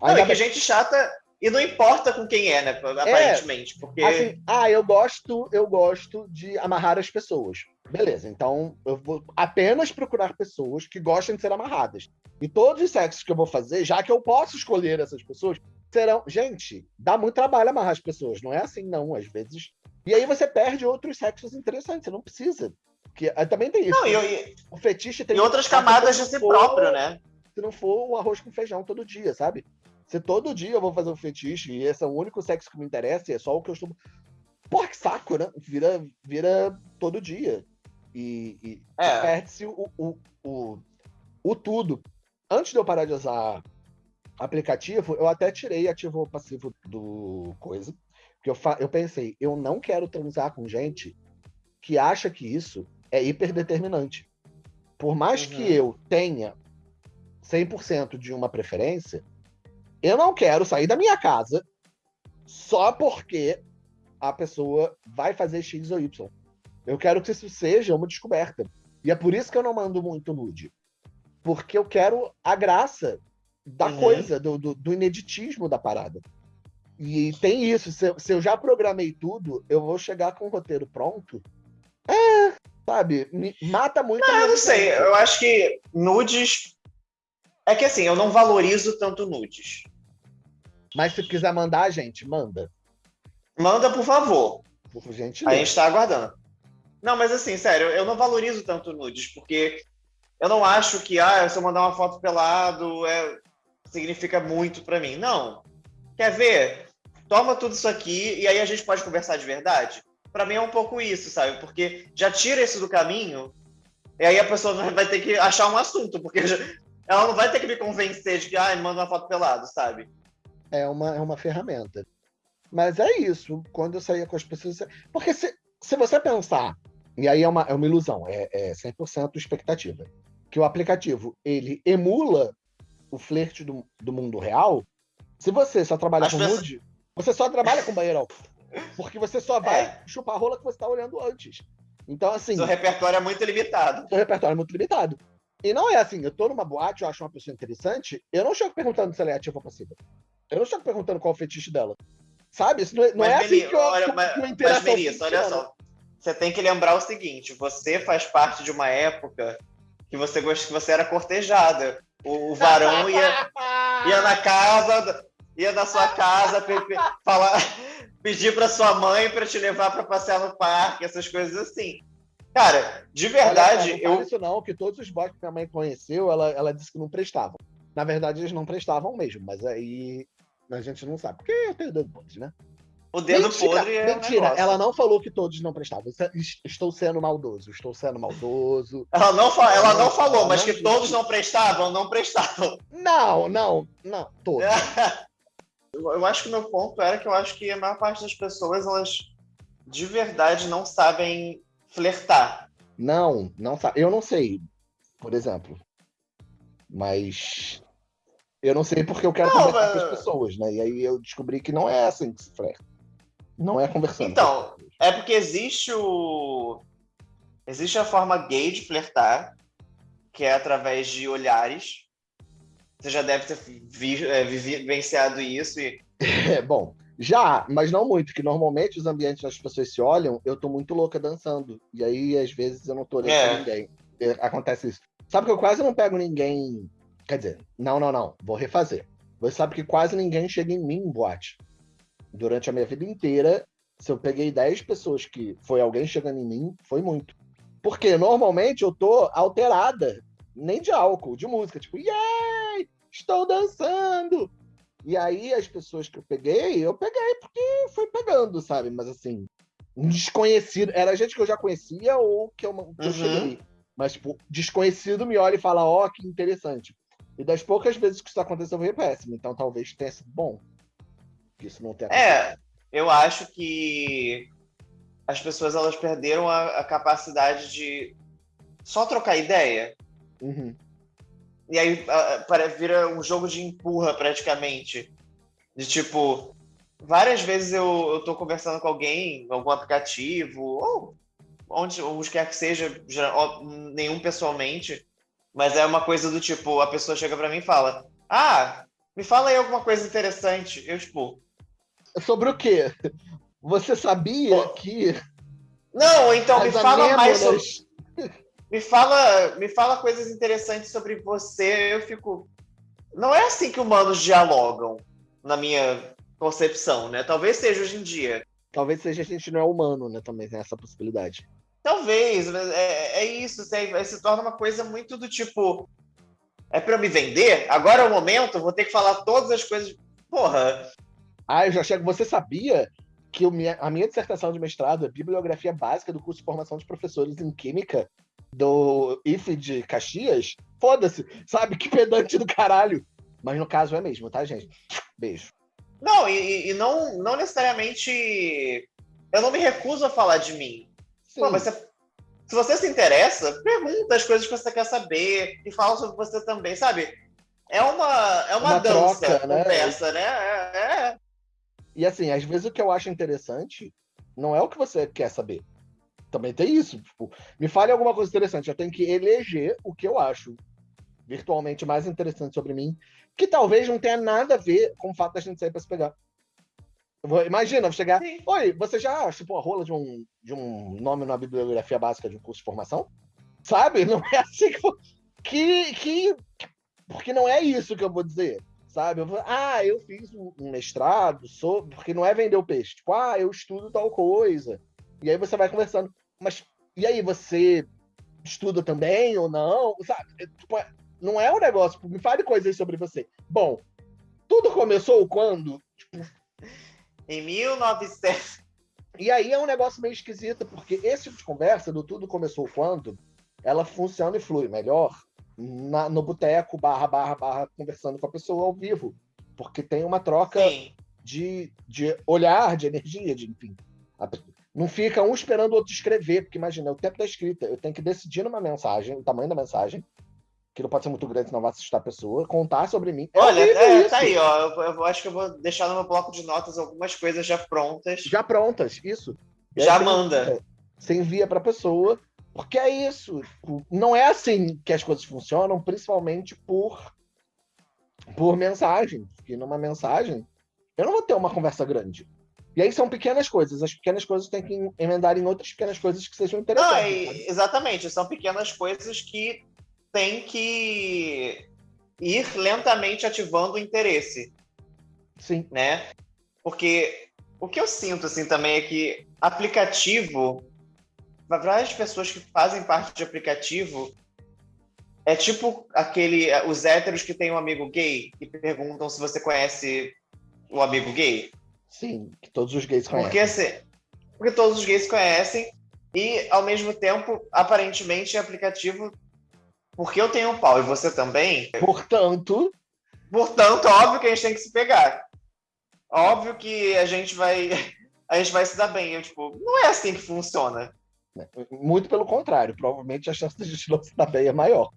Não, é que gente chata e não importa com quem é, né? Aparentemente. É, porque. Assim, ah, eu gosto, eu gosto de amarrar as pessoas. Beleza, então eu vou apenas procurar pessoas que gostem de ser amarradas. E todos os sexos que eu vou fazer, já que eu posso escolher essas pessoas, serão. Gente, dá muito trabalho amarrar as pessoas. Não é assim, não, às vezes. E aí você perde outros sexos interessantes, você não precisa. Porque também tem isso. Não, né? e, o fetiche tem. E outras camadas de si próprio, né? Se não for o arroz com feijão todo dia, sabe? Se todo dia eu vou fazer um fetiche e esse é o único sexo que me interessa e é só o que eu estou. Porra, que saco, né? Vira, vira todo dia. E, e é. perde-se o, o, o, o tudo. Antes de eu parar de usar aplicativo, eu até tirei ativo ou passivo do coisa. Porque eu, eu pensei, eu não quero transar com gente que acha que isso é hiperdeterminante. Por mais uhum. que eu tenha 100% de uma preferência, eu não quero sair da minha casa só porque a pessoa vai fazer X ou Y. Eu quero que isso seja uma descoberta. E é por isso que eu não mando muito nude. Porque eu quero a graça da uhum. coisa, do, do, do, ineditismo da parada. E tem isso. Se, se, eu já programei tudo, eu vou chegar com o roteiro pronto. É, sabe? Mata muito. Não, eu não sei. Eu acho que nudes. É que assim, eu não valorizo tanto nudes. Mas se quiser mandar, gente, manda. Manda, por favor. Por gente. A gente tá aguardando. Não, mas assim, sério, eu não valorizo tanto nudes, porque eu não acho que, ah, se eu mandar uma foto pelado, é, significa muito para mim. Não. Quer ver? Toma tudo isso aqui e aí a gente pode conversar de verdade. Para mim é um pouco isso, sabe? Porque já tira isso do caminho e aí a pessoa vai ter que achar um assunto, porque ela não vai ter que me convencer de que, ah, manda uma foto pelado, sabe? é uma, é uma ferramenta. Mas é isso, quando eu saía com as pessoas. Porque se, se você pensar, e aí é uma, é uma ilusão, é, é 100% expectativa, que o aplicativo ele emula o flerte do, do mundo real, se você só trabalha As com pessoas... nude, você só trabalha com banheirão. Porque você só vai é. chupar a rola que você está olhando antes. Então, assim. Seu repertório é muito limitado. Seu repertório é muito limitado. E não é assim, eu tô numa boate, eu acho uma pessoa interessante, eu não chego perguntando se ela é ativa ou passiva. Eu não estou perguntando qual é o fetiche dela. Sabe? Isso não é, não é assim que eu, olha, mas, que mas Melissa, olha só. Você tem que lembrar o seguinte: você faz parte de uma época que você que você era cortejada. O, o <laughs> varão ia, ia na casa, ia na sua casa falar, <laughs> pedir para sua mãe para te levar para passear no parque, essas coisas assim. Cara, de verdade, Olha, não eu. Isso não, que todos os boys que minha mãe conheceu, ela, ela disse que não prestavam. Na verdade, eles não prestavam mesmo, mas aí a gente não sabe. Porque eu tenho dedo podre, né? O dedo mentira, podre é Mentira, um ela não falou que todos não prestavam. É, estou sendo maldoso, estou sendo maldoso. Ela não, fa ela não, falou, mas que todos não prestavam, não prestavam. Não, não, não, todos. <laughs> eu acho que o meu ponto era que eu acho que a maior parte das pessoas, elas de verdade não sabem flertar. Não, não sabe. Eu não sei. por exemplo. Mas eu não sei porque eu quero Não, conversar mas- com as pessoas, né? E aí eu descobri que não é assim que se flerta. Não é conversando. Então. É porque existe o. Existe a forma gay de flertar, que é através de olhares. Você já deve ter vi, é, vivenciado isso. E... É, bom, já, mas não muito, que normalmente os ambientes onde as pessoas se olham, eu tô muito louca dançando. E aí, às vezes, eu não tô olhando É. pra ninguém. É, Acontece isso. Sabe que eu quase não pego ninguém. Quer dizer, não, não, não. Vou refazer. Você sabe que quase ninguém chega em mim em boate. Durante a minha vida inteira, se eu peguei 10 pessoas que foi alguém chegando em mim, foi muito. Porque normalmente eu tô alterada, nem de álcool, de música, tipo, yay! Estou dançando! E aí as pessoas que eu peguei, eu peguei porque foi pegando, sabe? Mas assim, um desconhecido, era gente que eu já conhecia ou que eu, que eu Uhum. cheguei. Mas, tipo, desconhecido me olha e fala, ó, que interessante. E das poucas vezes que isso aconteceu, foi péssimo. Então talvez tenha sido bom. Que isso não tenha É, eu acho que as pessoas elas perderam a, a capacidade de só trocar ideia. Uhum. E aí para- vira um jogo de empurra praticamente. De tipo, várias vezes eu, eu tô conversando com alguém, algum aplicativo, ou onde, onde quer que seja, já- nenhum pessoalmente, mas é uma coisa do tipo, a pessoa chega pra mim e fala: Ah, me fala aí alguma coisa interessante. Eu, tipo, Sobre o quê? Você sabia Pô, que não, então me fala mais sobre. Me fala, me fala coisas interessantes sobre você. Eu fico. Não é assim que humanos dialogam, na minha concepção, né? Talvez seja hoje em dia. Talvez seja a gente não é humano, né? Também tem essa possibilidade. Talvez, mas é, é isso. Se, se torna uma coisa muito do tipo. É pra eu me vender? Agora é o momento, vou ter que falar todas as coisas. Porra, Ah, eu já chego. Você sabia que minha- a minha dissertação de mestrado é bibliografia básica do curso de formação de professores em Química do IFE de Caxias? Foda-se, sabe? Que pedante do caralho. Mas no caso é mesmo, tá, gente? Beijo. Não, e, e não, não necessariamente. Eu não me recuso a falar de mim. Pô, mas você- se você se interessa, pergunta as coisas que você quer saber e fala sobre você também, sabe? É uma, é uma, Uma dança, troca, né? conversa, né? É, é. E assim, às vezes o que eu acho interessante não é o que você quer saber. Também tem isso. Tipo, me fale alguma coisa interessante. Eu tenho que eleger o que eu acho virtualmente mais interessante sobre mim, que talvez não tenha nada a ver com o fato da gente sair para se pegar. Vou- Imagina, eu vou chegar. Sim. Oi, você já chupou a rola de um, de um nome na bibliografia básica de um curso de formação? Sabe? <laughs> Não é assim que. Que, que, porque não é isso que eu vou dizer. Sabe? Eu vou, ah, eu fiz um um mestrado sobre. Porque não é vender o peixe. Tipo, ah, eu estudo tal coisa. E aí você vai conversando. Mas e aí, você estuda também ou não? Sabe? É, tipo, é- não é um negócio. Tipo, me fale coisas sobre você. Bom, tudo começou quando? Em 1900. E aí é um negócio meio esquisito, porque esse tipo de conversa, do tudo começou quando, ela funciona e flui melhor na- no boteco, barra, barra, barra, conversando com a pessoa ao vivo. Porque tem uma troca Sim. de, de olhar, de energia, de enfim. A- Não fica um esperando o outro escrever, porque imagina, é o tempo da escrita. Eu tenho que decidir numa mensagem, o tamanho da mensagem, que não pode ser muito grande, senão vai assustar a pessoa, contar sobre mim. É Olha, é, isso. tá aí, ó. Eu, eu acho que eu vou deixar no meu bloco de notas algumas coisas já prontas. Já prontas, isso. E aí Já você manda. envia- Você envia para a pessoa, porque é isso. Não é assim que as coisas funcionam, principalmente por, por mensagem. Porque numa mensagem, eu não vou ter uma conversa grande. E aí são pequenas coisas. As pequenas coisas têm que emendar em outras pequenas coisas que sejam Não, interessantes. é- sabe? exatamente. São pequenas coisas que tem que ir lentamente ativando o interesse. Sim. né? Porque o que eu sinto assim também é que aplicativo, para várias pessoas que fazem parte de aplicativo, é tipo aquele os héteros que têm um amigo gay e perguntam se você conhece o amigo gay. Sim, que todos os gays conhecem. Porque assim, porque todos os gays conhecem e ao mesmo tempo, aparentemente, é aplicativo porque eu tenho um pau e você também, Portanto, Portanto, óbvio que a gente tem que se pegar. Óbvio que a gente vai a gente vai se dar bem. Eu, tipo, não é assim que funciona. muito pelo contrário, provavelmente a chance de a gente não se dar bem é maior.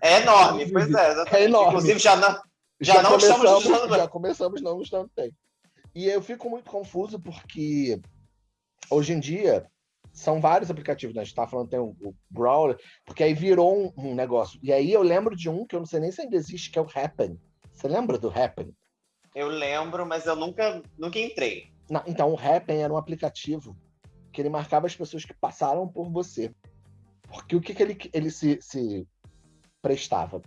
É enorme, pois é. Exatamente. É enorme. Inclusive, já não, já, já não estamos. Já começamos não usando bem. E eu fico muito confuso porque hoje em dia são vários aplicativos, né? A gente tá falando, tem o, o Brawler, porque aí virou um, um, negócio. E aí eu lembro de um que eu não sei nem se ainda existe, que é o Happen. Você lembra do Happen? Eu lembro, mas eu nunca, nunca entrei. Não, então, o Happen era um aplicativo que ele marcava as pessoas que passaram por você. Porque o que, que ele, ele se, se prestava?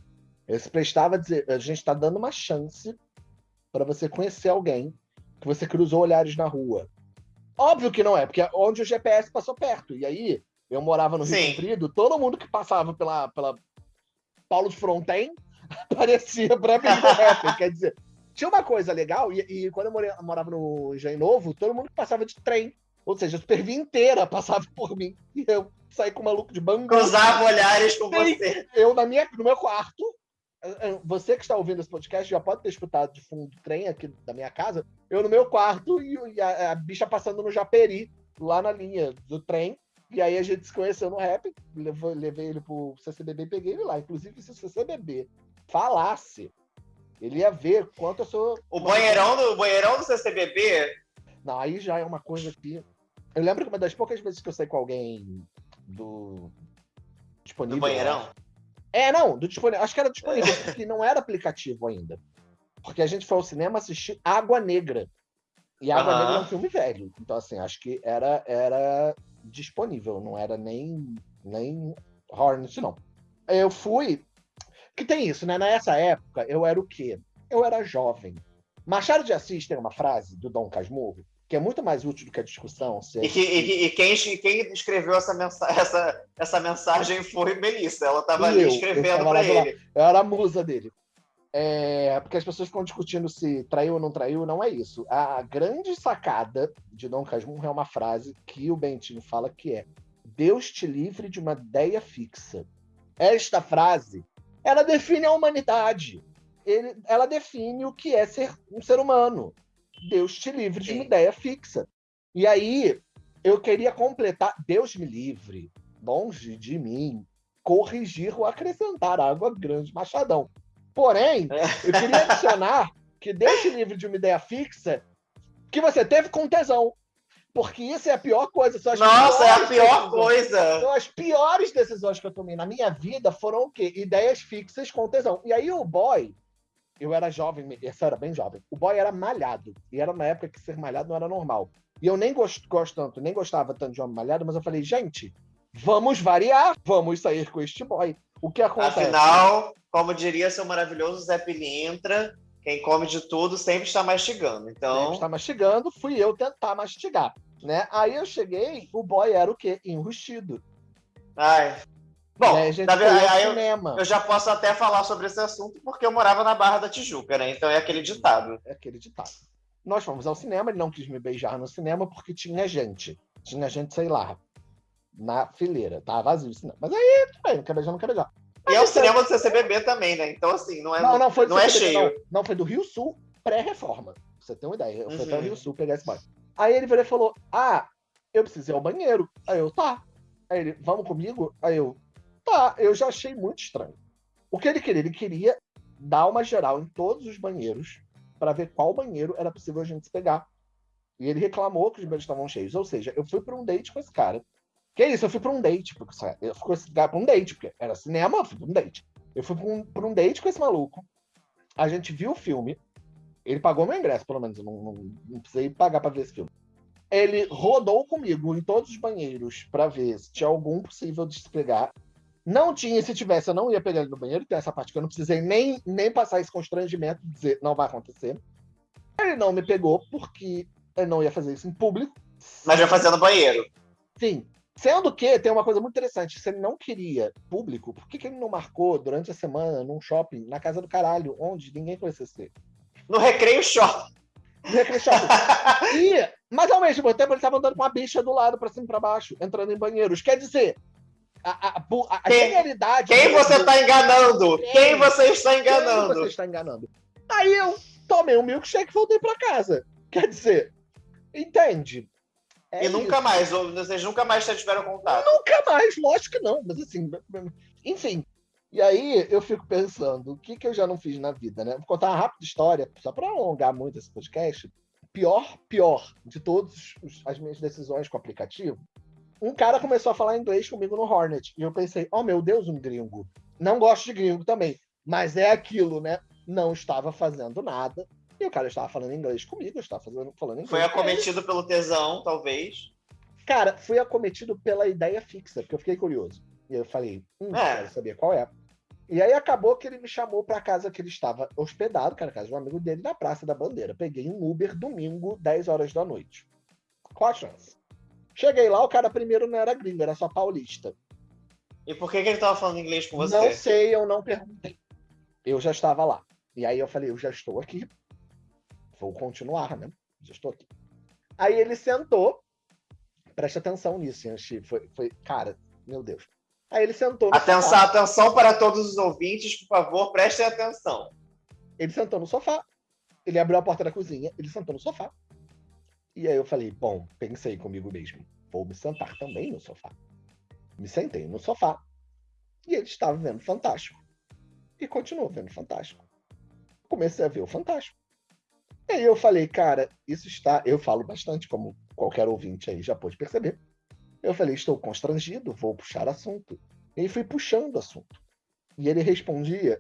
Ele se prestava a dizer: a gente está dando uma chance para você conhecer alguém que você cruzou olhares na rua. Óbvio que não é, porque é onde o GPS passou perto. E aí, eu morava no Rio Sim. Comprido, todo mundo que passava pela, pela Paulo de Fronten <laughs> aparecia para mim no rap. Quer dizer, tinha uma coisa legal, e, e quando eu morei, morava no Engenho Novo, todo mundo que passava de trem. Ou seja, a supervia inteira <laughs> passava por mim. E eu saí com o maluco de bangu. Cruzava olhares com você. Eu, na minha, no meu quarto, você que está ouvindo esse podcast já pode ter escutado de fundo do trem aqui da minha casa. Eu no meu quarto e a, a bicha passando no Japeri, lá na linha do trem. E aí a gente se conheceu no rap, levou, levei ele pro CCBB e peguei ele lá. Inclusive, se o CCBB falasse, ele ia ver quanto eu sou. O banheirão do, o banheirão do CCBB? Não, aí já é uma coisa que. Eu lembro que uma das poucas vezes que eu saí com alguém do. disponível. Do banheirão? É, não, do disponível. Acho que era disponível, porque não era aplicativo ainda. Porque a gente foi ao cinema assistir Água Negra. E Água uhum. Negra é um filme velho. Então, assim, acho que era, era disponível, não era nem, nem Hornet, não. Eu fui. Que tem isso, né? Nessa época, eu era o quê? Eu era jovem. Machado de Assis tem uma frase do Dom Casmurro que é muito mais útil do que a discussão. E, que, e, e, quem, quem escreveu essa, mensa essa, essa mensagem foi Melissa. Ela estava ali escrevendo para ele. Eu era a musa dele. É, porque as pessoas ficam discutindo se traiu ou não traiu, não é isso. A grande sacada de Dom Casmurro é uma frase que o Bentinho fala que é Deus te livre de uma ideia fixa. Esta frase, ela define a humanidade. Ele, ela define o que é ser um ser humano. Deus te livre de uma ideia fixa. E aí, eu queria completar, Deus me livre, longe de mim, corrigir ou acrescentar água grande machadão. Porém, eu queria adicionar que Deus te livre de uma ideia fixa que você teve com tesão. Porque isso é a pior coisa. Nossa, é a pior decisões. coisa. São as piores decisões que eu tomei na minha vida foram o quê? Ideias fixas com tesão. E aí o boy, eu era jovem, essa era bem jovem. O boy era malhado. E era uma época que ser malhado não era normal. E eu nem gosto, gosto tanto, nem gostava tanto de homem malhado, mas eu falei, gente, vamos variar, vamos sair com este boy. O que acontece? Afinal, como diria seu maravilhoso Zé Pilintra, quem come de tudo sempre está mastigando. Então. Sempre está mastigando, fui eu tentar mastigar. Né? Aí eu cheguei, o boy era o quê? Enrustido. Ai, Bom, na verdade, eu, eu, já posso até falar sobre esse assunto porque eu morava na Barra da Tijuca, né? Então é aquele ditado. É aquele ditado. Nós fomos ao cinema, ele não quis me beijar no cinema porque tinha gente. Tinha gente, sei lá, na fileira. Tava vazio o cinema. Mas aí, tudo bem, não quer beijar, não quer beijar. Mas e é o cinema do CCBB também, né? Então, assim, não é, não, não, foi não é cheio. Não, não, foi do Rio Sul, pré-reforma. Pra você ter uma ideia. Eu uhum. fui até o Rio Sul pegar esse banho. Aí ele virou e falou: Ah, eu preciso ir ao banheiro. Aí eu, tá. Aí ele, vamos comigo? Aí eu, Tá, eu já achei muito estranho. O que ele queria? Ele queria dar uma geral em todos os banheiros para ver qual banheiro era possível a gente pegar. E ele reclamou que os banheiros estavam cheios. Ou seja, eu fui para um date com esse cara. Que é isso? Eu fui para um date. Porque, eu fui para um date, porque era cinema, eu fui para um date. Eu fui para um, um date com esse maluco. A gente viu o filme. Ele pagou meu ingresso, pelo menos. Eu não, não, não precisei pagar para ver esse filme. Ele rodou comigo em todos os banheiros para ver se tinha algum possível de se pegar. Não tinha, se tivesse, eu não ia pegar ele no banheiro, tem essa parte que eu não precisei nem, nem passar esse constrangimento de dizer não vai acontecer. Ele não me pegou porque ele não ia fazer isso em público. Mas ia fazer no banheiro. Sim. Sendo que tem uma coisa muito interessante, se ele não queria público, por que, que ele não marcou durante a semana num shopping, na casa do caralho, onde ninguém conhecesse ele? No Recreio Shopping. No Recreio Shopping. <laughs> e, mas ao mesmo tempo ele estava andando com a bicha do lado, para cima e pra baixo, entrando em banheiros. Quer dizer, a, a, a, a quem, genialidade. Quem você está enganando? Quem, quem, você está enganando? Quem você está enganando? Aí eu tomei um milkshake e voltei para casa. Quer dizer, entende? É e isso. nunca mais, vocês nunca mais tiveram contato? Nunca mais, lógico que não, mas assim, enfim. E aí eu fico pensando, o que, que eu já não fiz na vida, né? Vou contar uma rápida história, só para alongar muito esse podcast. Pior, pior de todas as minhas decisões com o aplicativo. Um cara começou a falar inglês comigo no Hornet. E eu pensei, oh meu Deus, um gringo. Não gosto de gringo também. Mas é aquilo, né? Não estava fazendo nada. E o cara estava falando inglês comigo, eu estava fazendo, falando inglês. Foi acometido pelo tesão, talvez. Cara, fui acometido pela ideia fixa, porque eu fiquei curioso. E eu falei, hum, é. quero saber qual é. E aí acabou que ele me chamou para casa que ele estava hospedado, cara, casa de um amigo dele, na Praça da Bandeira. Peguei um Uber domingo, 10 horas da noite. Qual a chance? Cheguei lá, o cara primeiro não era gringo, era só paulista. E por que, que ele estava falando inglês com você? Não sei, eu não perguntei. Eu já estava lá. E aí eu falei, eu já estou aqui. Vou continuar, né? Já estou aqui. Aí ele sentou. Preste atenção nisso, Yanchi. Foi, foi, cara, meu Deus. Aí ele sentou no atenção, sofá. Atenção para todos os ouvintes, por favor, prestem atenção. Ele sentou no sofá. Ele abriu a porta da cozinha, ele sentou no sofá. E aí eu falei, bom, pensei comigo mesmo, vou me sentar também no sofá. Me sentei no sofá. E ele estava vendo Fantástico. E continuou vendo Fantástico. Comecei a ver o Fantástico. E aí eu falei, cara, isso está. Eu falo bastante, como qualquer ouvinte aí já pôde perceber. Eu falei, estou constrangido, vou puxar assunto. E fui puxando assunto. E ele respondia,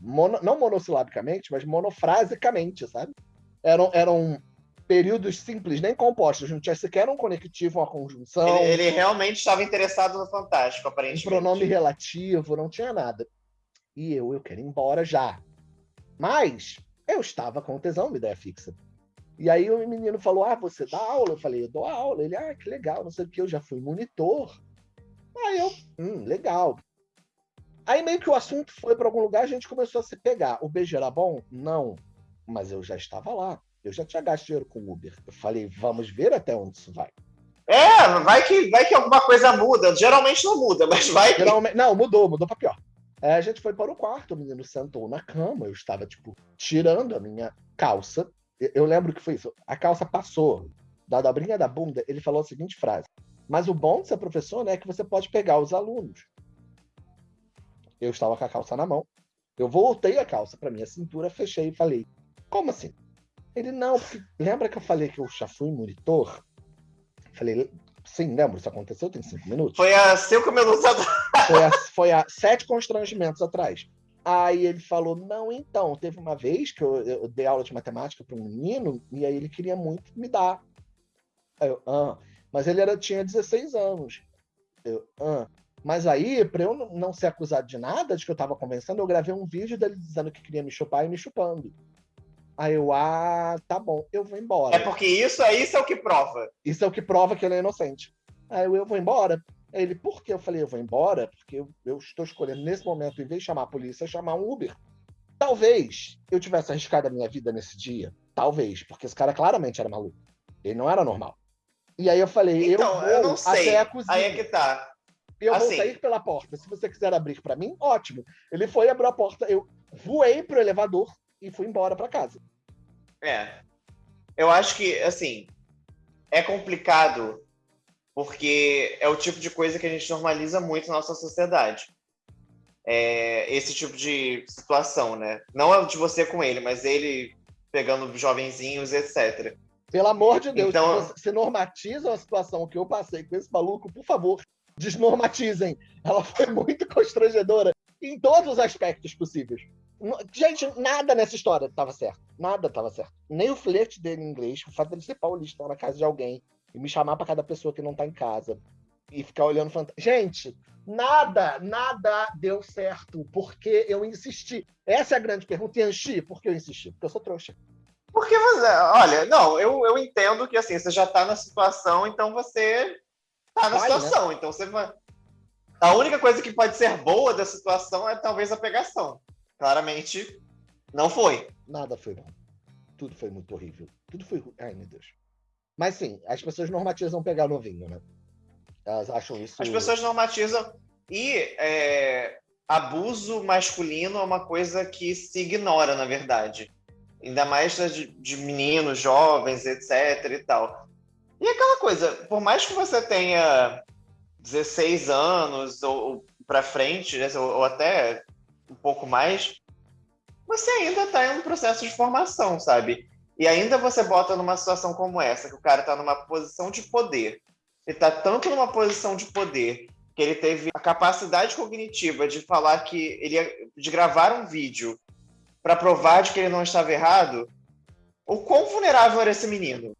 mono, não monossilabicamente, mas monofrasicamente, sabe? Eram, eram períodos simples, nem compostos, não tinha sequer um conectivo, uma conjunção. Ele, ele realmente estava interessado no Fantástico, aparentemente. Um pronome relativo, não tinha nada. E eu, eu quero ir embora já. Mas eu estava com tesão, uma ideia fixa. E aí o menino falou: Ah, você dá aula? Eu falei, eu dou aula. Ele, ah, que legal, não sei o que, eu já fui monitor. Aí eu, hum, legal. Aí meio que o assunto foi para algum lugar, a gente começou a se pegar. O beijo era bom? Não. Mas eu já estava lá. Eu já tinha gasto dinheiro com Uber. Eu falei, vamos ver até onde isso vai. É, vai que, vai que alguma coisa muda. Geralmente não muda, mas vai. Geralmente, não, mudou, mudou para pior. É, a gente foi para o quarto, o menino sentou na cama, eu estava, tipo, tirando a minha calça eu lembro que foi isso. A calça passou da dobrinha da bunda, ele falou a seguinte frase: Mas o bom de ser professor né, é que você pode pegar os alunos. Eu estava com a calça na mão. Eu voltei a calça para minha cintura, fechei e falei: Como assim? Ele não, porque lembra que eu falei que eu já fui monitor? Falei, sim, lembro, isso aconteceu tem cinco minutos. Foi há cinco minutos atrás. Foi há, foi há sete constrangimentos atrás. Aí ele falou: Não, então, teve uma vez que eu, eu dei aula de matemática para um menino e aí ele queria muito me dar. Aí eu, ah. Mas ele era, tinha 16 anos. Eu, ah. Mas aí, para eu não ser acusado de nada, de que eu estava conversando, eu gravei um vídeo dele dizendo que queria me chupar e me chupando. Aí eu, ah, tá bom, eu vou embora. É porque isso, isso é o que prova. Isso é o que prova que ele é inocente. Aí eu, eu vou embora. Ele, por que? Eu falei, eu vou embora, porque eu, eu, estou escolhendo nesse momento, em vez de chamar a polícia, chamar um Uber. Talvez eu tivesse arriscado a minha vida nesse dia. Talvez, porque esse cara claramente era maluco. Ele não era normal. E aí eu falei, então, eu vou eu não sei. até a cozinha. Aí é que tá. Eu assim... vou sair pela porta. Se você quiser abrir para mim, ótimo. Ele foi, abriu a porta, eu voei pro elevador e fui embora para casa. É. Eu acho que, assim, é complicado porque é o tipo de coisa que a gente normaliza muito na nossa sociedade. É, esse tipo de situação, né? Não é de você com ele, mas ele pegando jovenzinhos, etc. Pelo amor de Deus, então, se, normatiza a situação que eu passei com esse maluco, por favor, desnormatizem. Ela foi muito constrangedora em todos os aspectos possíveis. Gente, nada nessa história estava certo. Nada estava certo. Nem o flerte dele em inglês, o fato dele ser paulista na casa de alguém, e me chamar para cada pessoa que não tá em casa e ficar olhando fantasma. Gente, nada, nada deu certo porque eu insisti. Essa é a grande pergunta. Yanxi, por que eu insisti? Porque eu sou trouxa. Porque você, olha, não, eu, eu entendo que assim, você já tá na situação, então você tá na vai, né? situação. Né? Então você vai. A única coisa que pode ser boa da situação é talvez a pegação. Claramente, não foi. Nada foi bom. Tudo foi muito horrível. Tudo foi. Ai, meu Deus. Mas sim, as pessoas normatizam pegar novinho, né? Elas acham isso. As pessoas normatizam. E é, abuso masculino é uma coisa que se ignora, na verdade. Ainda mais de, de meninos, jovens, etc. e tal. E aquela coisa, por mais que você tenha 16 anos ou, ou para frente, né, ou, ou, até um pouco mais, você ainda está em um processo de formação, sabe? E ainda você bota numa situação como essa, que o cara está numa posição de poder. Ele está tanto numa posição de poder que ele teve a capacidade cognitiva de falar que ele ia, de gravar um vídeo para provar de que ele não estava errado. O quão vulnerável era esse menino?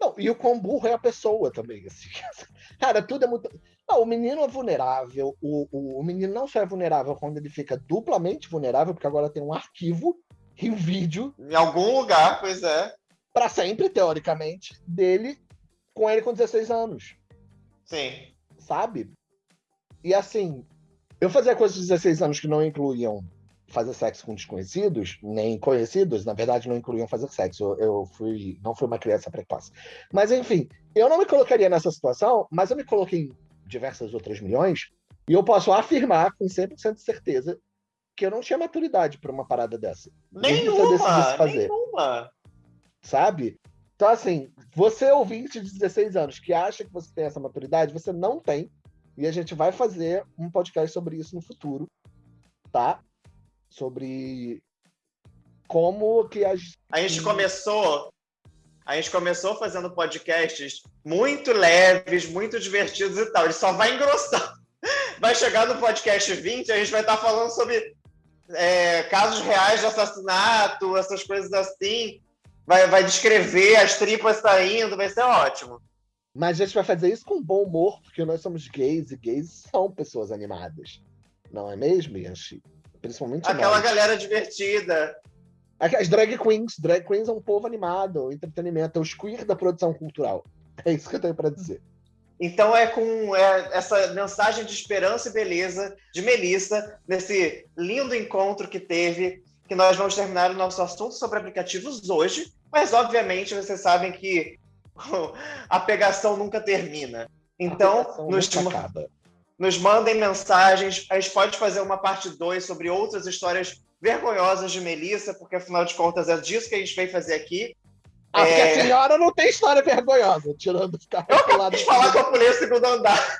Não, e o quão burro é a pessoa também. Assim. <laughs> Cara, tudo é muito. Não, o menino é vulnerável. O, o, o menino não só é vulnerável quando ele fica duplamente vulnerável, porque agora tem um arquivo e um vídeo. Em algum lugar, pois é. Para sempre, teoricamente, dele com ele com 16 anos. Sim. Sabe? E assim, eu fazia coisas de 16 anos que não incluíam fazer sexo com desconhecidos, nem conhecidos, na verdade não incluíam fazer sexo. Eu fui, não fui uma criança precoce. Mas enfim, eu não me colocaria nessa situação, mas eu me coloquei diversas outras milhões, e eu posso afirmar com 100% de certeza que eu não tinha maturidade para uma parada dessa. Nenhuma, nenhuma. Sabe? Então, assim, você ouvinte de 16 anos que acha que você tem essa maturidade, você não tem. E a gente vai fazer um podcast sobre isso no futuro, tá? Sobre como que as. A gente começou. A gente começou fazendo podcasts muito leves, muito divertidos e tal. Ele só vai engrossar. <laughs> Vai chegar no podcast 20, a gente vai estar falando sobre é, casos reais de assassinato, essas coisas assim. Vai, vai descrever as tripas saindo, vai ser ótimo. Mas a gente vai fazer isso com bom humor, porque nós somos gays e gays são pessoas animadas. Não é mesmo, Yanchi? Principalmente Aquela nós. galera divertida. As drag queens. Drag queens é um povo animado, entretenimento, é o queer da produção cultural. É isso que eu tenho para dizer. Então é com é, essa mensagem de esperança e beleza de Melissa, nesse lindo encontro que teve, que nós vamos terminar o nosso assunto sobre aplicativos hoje. Mas, obviamente, vocês sabem que <laughs> a pegação nunca termina. Então, nos, nos mandem mensagens. A gente pode fazer uma parte 2 sobre outras histórias vergonhosas de Melissa, porque afinal de contas é disso que a gente veio fazer aqui. Ah, porque é... a senhora não tem história vergonhosa, tirando ficar Eu acabei de falar que eu pulei o segundo andar.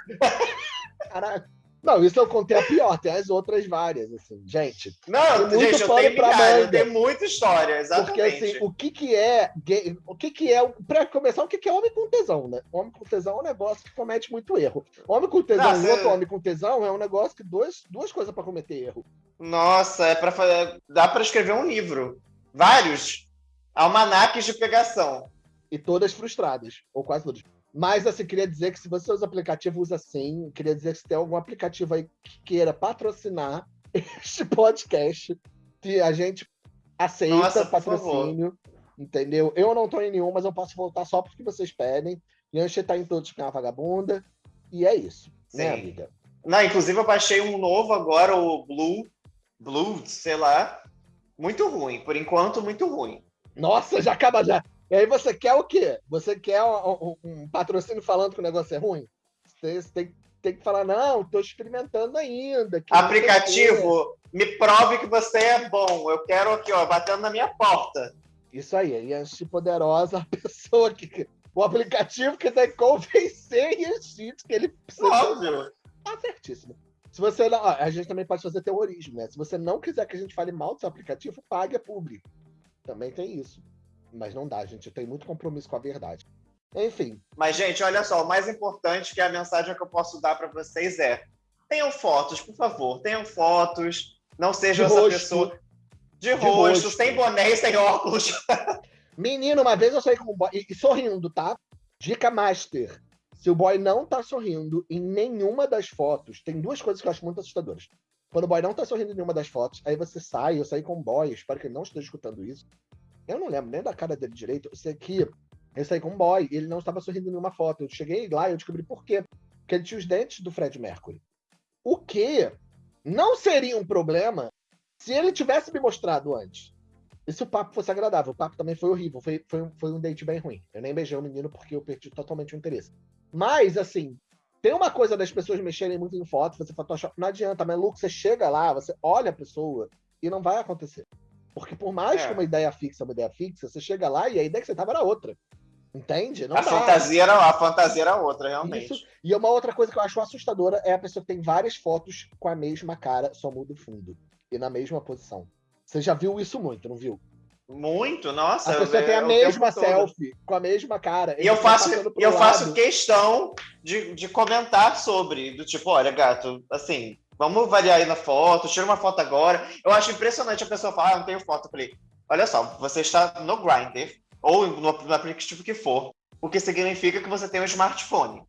Caraca. Não, isso eu contei a pior, tem as outras várias, assim, gente. Não, tem gente, eu tenho milhares, eu tenho muita história, exatamente. Porque, assim, o que que é gay, o que que é, pra começar, o que que é homem com tesão, né? Homem com tesão é um negócio que comete muito erro. Homem com tesão Nossa, e outro homem com tesão é um negócio que dois, duas coisas para cometer erro. Nossa, é para fazer, dá para escrever um livro. Vários almanaques de pegação. E todas frustradas, ou quase todas. Mas, assim, queria dizer que se você usa aplicativo, usa sim. Queria dizer que se tem algum aplicativo aí que queira patrocinar <laughs> este podcast, que a gente aceita Nossa, patrocínio, entendeu? Eu não tô em nenhum, mas eu posso voltar só porque vocês pedem. Yanche tá em todos com a vagabunda. E é isso, né, sim. né, amiga? Não, inclusive eu baixei um novo agora, o Blue, Blue, sei lá. Muito ruim, por enquanto, muito ruim. Nossa, já acaba já. E aí você quer o quê? Você quer um, um patrocínio falando que o negócio é ruim? Você, você tem, tem, que falar, não, estou experimentando ainda. Aplicativo, me prove que você é bom. Eu quero aqui, ó, batendo na minha porta. Isso aí, e a poderosa, <laughs> a pessoa que. O aplicativo que tem que convencer Yanchi que ele precisa. Óbvio. Tá certíssimo. Se você não, a gente também pode fazer terrorismo, né? Se você não quiser que a gente fale mal do seu aplicativo, pague a público. Também tem isso. Mas não dá, gente. Eu tenho muito compromisso com a verdade. Enfim. Mas, gente, olha só, o mais importante que a mensagem que eu posso dar para vocês é: tenham fotos, por favor, tenham fotos. Não sejam essa rosto. pessoa de, de rosto, sem boné e sem óculos. <laughs> Menino, uma vez eu saí com um boy e, e sorrindo, tá? Dica master. Se o boy não tá sorrindo em nenhuma das fotos, tem duas coisas que eu acho muito assustadoras. Quando o boy não tá sorrindo em nenhuma das fotos, aí você sai, eu saí com um boy, espero que ele não esteja escutando isso. Eu não lembro nem da cara dele direito. Eu sei que eu saí com um boy e ele não estava sorrindo em nenhuma foto. Eu cheguei lá e eu descobri por quê. Porque ele tinha os dentes do Fred Mercury. O que não seria um problema se ele tivesse me mostrado antes. E se o papo fosse agradável. O papo também foi horrível. Foi, foi, foi um date bem ruim. Eu nem beijei o menino porque eu perdi totalmente o interesse. Mas, assim, tem uma coisa das pessoas mexerem muito em foto, você Photoshop. Não adianta, mas Luke, você chega lá, você olha a pessoa e não vai acontecer. Porque por mais é. que uma ideia fixa, uma ideia fixa, você chega lá e a ideia que você tava era outra. Entende? Não a, fantasia era, a fantasia era outra, realmente. Isso. E uma outra coisa que eu acho assustadora é a pessoa que tem várias fotos com a mesma cara, só muda o fundo. e na mesma posição. Você já viu isso muito, não viu? Muito, nossa. A pessoa eu, tem a mesma selfie, com a mesma cara. E eu tá faço, eu lado. faço questão de, de comentar sobre, do tipo, olha, gato, assim, vamos variar aí na foto, tira uma foto agora. Eu acho impressionante a pessoa falar, ah, não tenho foto. Eu falei, olha só, você está no Grindr, ou no, no aplicativo que for, o que significa que você tem um smartphone.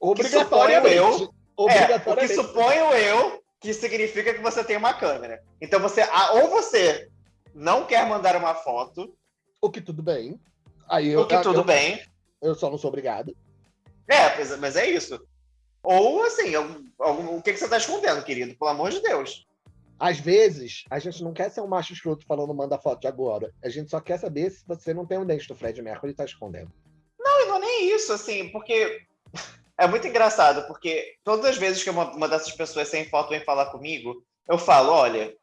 Obrigatoriamente. eu- É, o que suponho eu que significa que você tem uma câmera. Então você, ou você não quer mandar uma foto, O que tudo bem. Aí eu, o que tudo eu, bem, eu só não sou obrigado. É, mas é isso. Ou assim, algum- algum- o que, que você tá escondendo, querido? Pelo amor de Deus. Às vezes, a gente não quer ser um macho escroto falando manda foto de agora. A gente só quer saber se você não tem um dente do Fred Mercury e tá escondendo. Não, e não é nem isso, assim, porque <laughs> é muito engraçado, porque todas as vezes que uma, uma dessas pessoas sem foto vem falar comigo, eu falo, olha,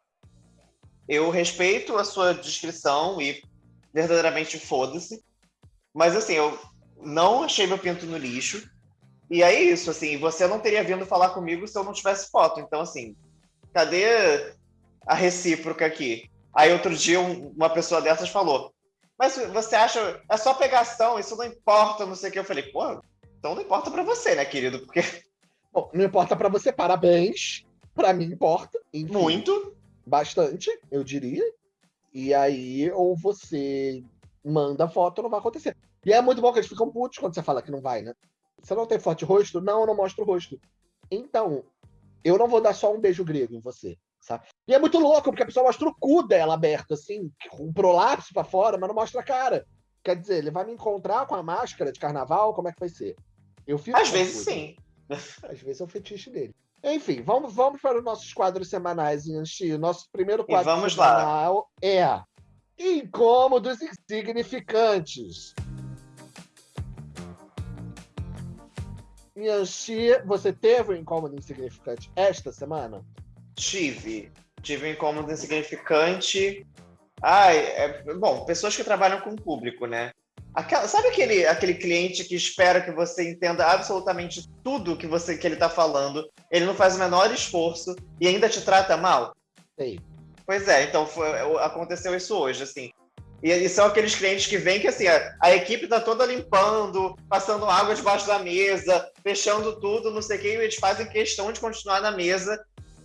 eu respeito a sua descrição e verdadeiramente foda-se, mas assim, eu não achei meu pinto no lixo, e é isso, assim, você não teria vindo falar comigo se eu não tivesse foto, então assim, cadê a recíproca aqui? Aí outro dia um- uma pessoa dessas falou, mas você acha, é só pegação, isso não importa, não sei o que. Eu falei, pô, então não importa pra você, né, querido? Porque <laughs> Bom, não importa pra você, parabéns. Pra mim importa. Enfim, muito. Bastante, eu diria. E aí, ou você manda foto, não vai acontecer. E é muito bom que eles ficam putos quando você fala que não vai, né? Você não tem foto de rosto? Não, eu não mostro o rosto. Então, eu não vou dar só um beijo grego em você, sabe? E é muito louco, porque a pessoa mostra o cu dela aberto, assim, com um prolapso pra fora, mas não mostra a cara. Quer dizer, ele vai me encontrar com a máscara de carnaval? Como é que vai ser? Eu fico Às vezes sim. <laughs> Às vezes é o fetiche dele. Enfim, vamos, vamos para os nossos quadros semanais, Yanxi. O nosso primeiro E quadro vamos lá. semanal é Incômodos Insignificantes. Yanxi, você teve um incômodo insignificante esta semana? Tive. Tive um incômodo insignificante. Ai, é, bom, pessoas que trabalham com o público, né? Aquela- sabe aquele, aquele cliente que espera que você entenda absolutamente tudo que, você, que ele está falando, ele não faz o menor esforço e ainda te trata mal? Sei. Pois é, então foi- aconteceu isso hoje, assim. E, e são aqueles clientes que vêm que assim, a, a equipe tá toda limpando, passando água debaixo da mesa, fechando tudo, não sei o que, e eles fazem questão de continuar na mesa,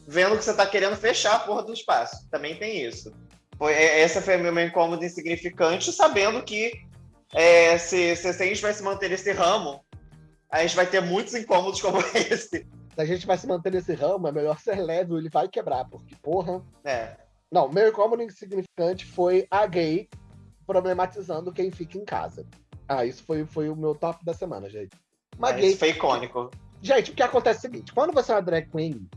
vendo que você tá querendo fechar a porra do espaço. Também tem isso. Foi, é- essa foi meu incômodo insignificante, sabendo que é, se, se, se a gente vai se manter nesse ramo, a gente vai ter muitos incômodos como <laughs> esse. Se a gente vai se manter nesse ramo, é melhor ser leve, ele vai quebrar, porque, porra. É. Não, meu incômodo insignificante foi a gay problematizando quem fica em casa. Ah, isso foi, foi o meu top da semana, gente. Uma Mas gay. foi icônico. Gente, o que acontece é o seguinte: quando você é uma drag queen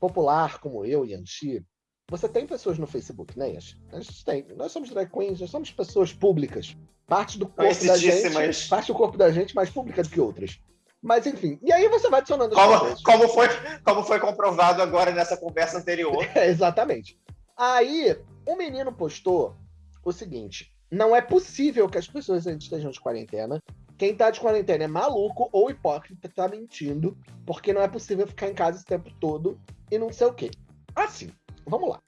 popular, como eu e Yanxi, você tem pessoas no Facebook, né, Yanxi? A gente tem. Nós somos drag queens, nós somos pessoas públicas. Parte do corpo da gente. Parte do corpo da gente mais pública do que outras. Mas enfim. E aí você vai adicionando Como, como, foi, como foi comprovado agora nessa conversa anterior. <laughs> É, exatamente. Aí, um menino postou o seguinte: não é possível que as pessoas ainda estejam de quarentena. Quem tá de quarentena é maluco ou hipócrita, tá mentindo, porque não é possível ficar em casa esse tempo todo e não sei o quê. Assim, vamos lá.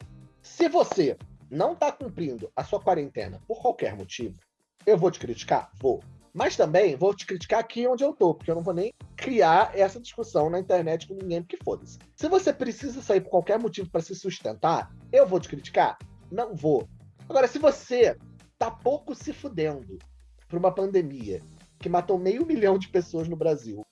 Se você não tá cumprindo a sua quarentena por qualquer motivo, eu vou te criticar? Vou. Mas também vou te criticar aqui onde eu tô, porque eu não vou nem criar essa discussão na internet com ninguém, porque foda-se. Se você precisa sair por qualquer motivo para se sustentar, eu vou te criticar? Não vou. Agora, se você tá pouco se fudendo por uma pandemia que matou meio milhão de pessoas no Brasil,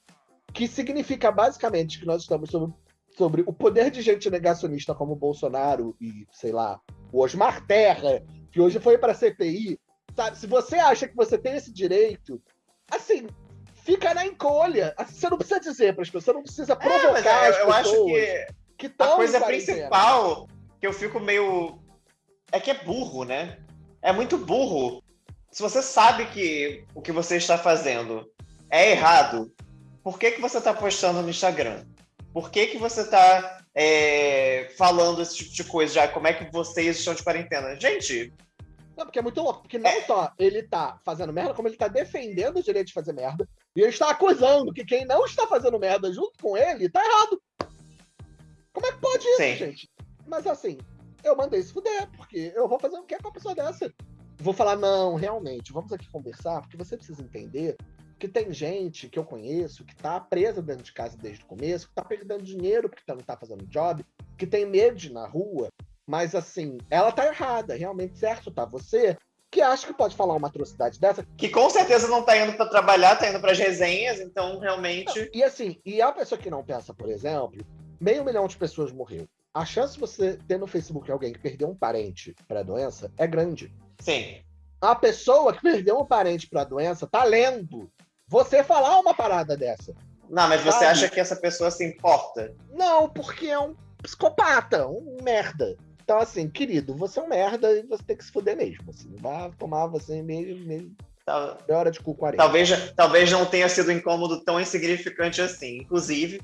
que significa basicamente que nós estamos sobre, sobre o poder de gente negacionista como o Bolsonaro e, sei lá, o Osmar Terra, que hoje foi para CPI, sabe? Se você acha que você tem esse direito, assim, fica na encolha. Assim, Você não precisa dizer para as pessoas, você não precisa É, provocar eu, as eu acho pessoas que que a coisa principal que eu fico meio. É que é burro, né? É muito burro. Se você sabe que o que você está fazendo é errado, por que, que você está postando no Instagram? Por que, que você está falando esse tipo de coisa já? Como é que vocês estão de quarentena? Gente, Não, porque é muito louco. Porque não só ele tá fazendo merda, como ele tá defendendo o direito de fazer merda. E ele está acusando que quem não está fazendo merda junto com ele tá errado. Como é que pode isso, Sim. gente? Mas assim, eu mandei se fuder, porque eu vou fazer o que com a pessoa dessa? Vou falar, não, realmente, vamos aqui conversar, porque você precisa entender que tem gente que eu conheço que tá presa dentro de casa desde o começo, que tá perdendo dinheiro porque não tá fazendo job, que tem medo de ir na rua, mas assim, ela tá errada, realmente certo tá você, que acha que pode falar uma atrocidade dessa. Que com certeza não tá indo para trabalhar, tá indo para resenhas, então realmente. E assim, e a pessoa que não pensa, por exemplo, meio milhão de pessoas morreu. A chance de você ter no Facebook alguém que perdeu um parente para a doença é grande. Sim. A pessoa que perdeu um parente para a doença tá lendo você falar uma parada dessa. Não, mas você sabe? acha que essa pessoa se importa? Não, porque é um psicopata, um merda. Então, assim, querido, você é um merda e você tem que se fuder mesmo. Assim, vai tomar você mesmo, mesmo Tal... É hora de cu 40. Talvez, talvez não tenha sido um incômodo tão insignificante assim. Inclusive.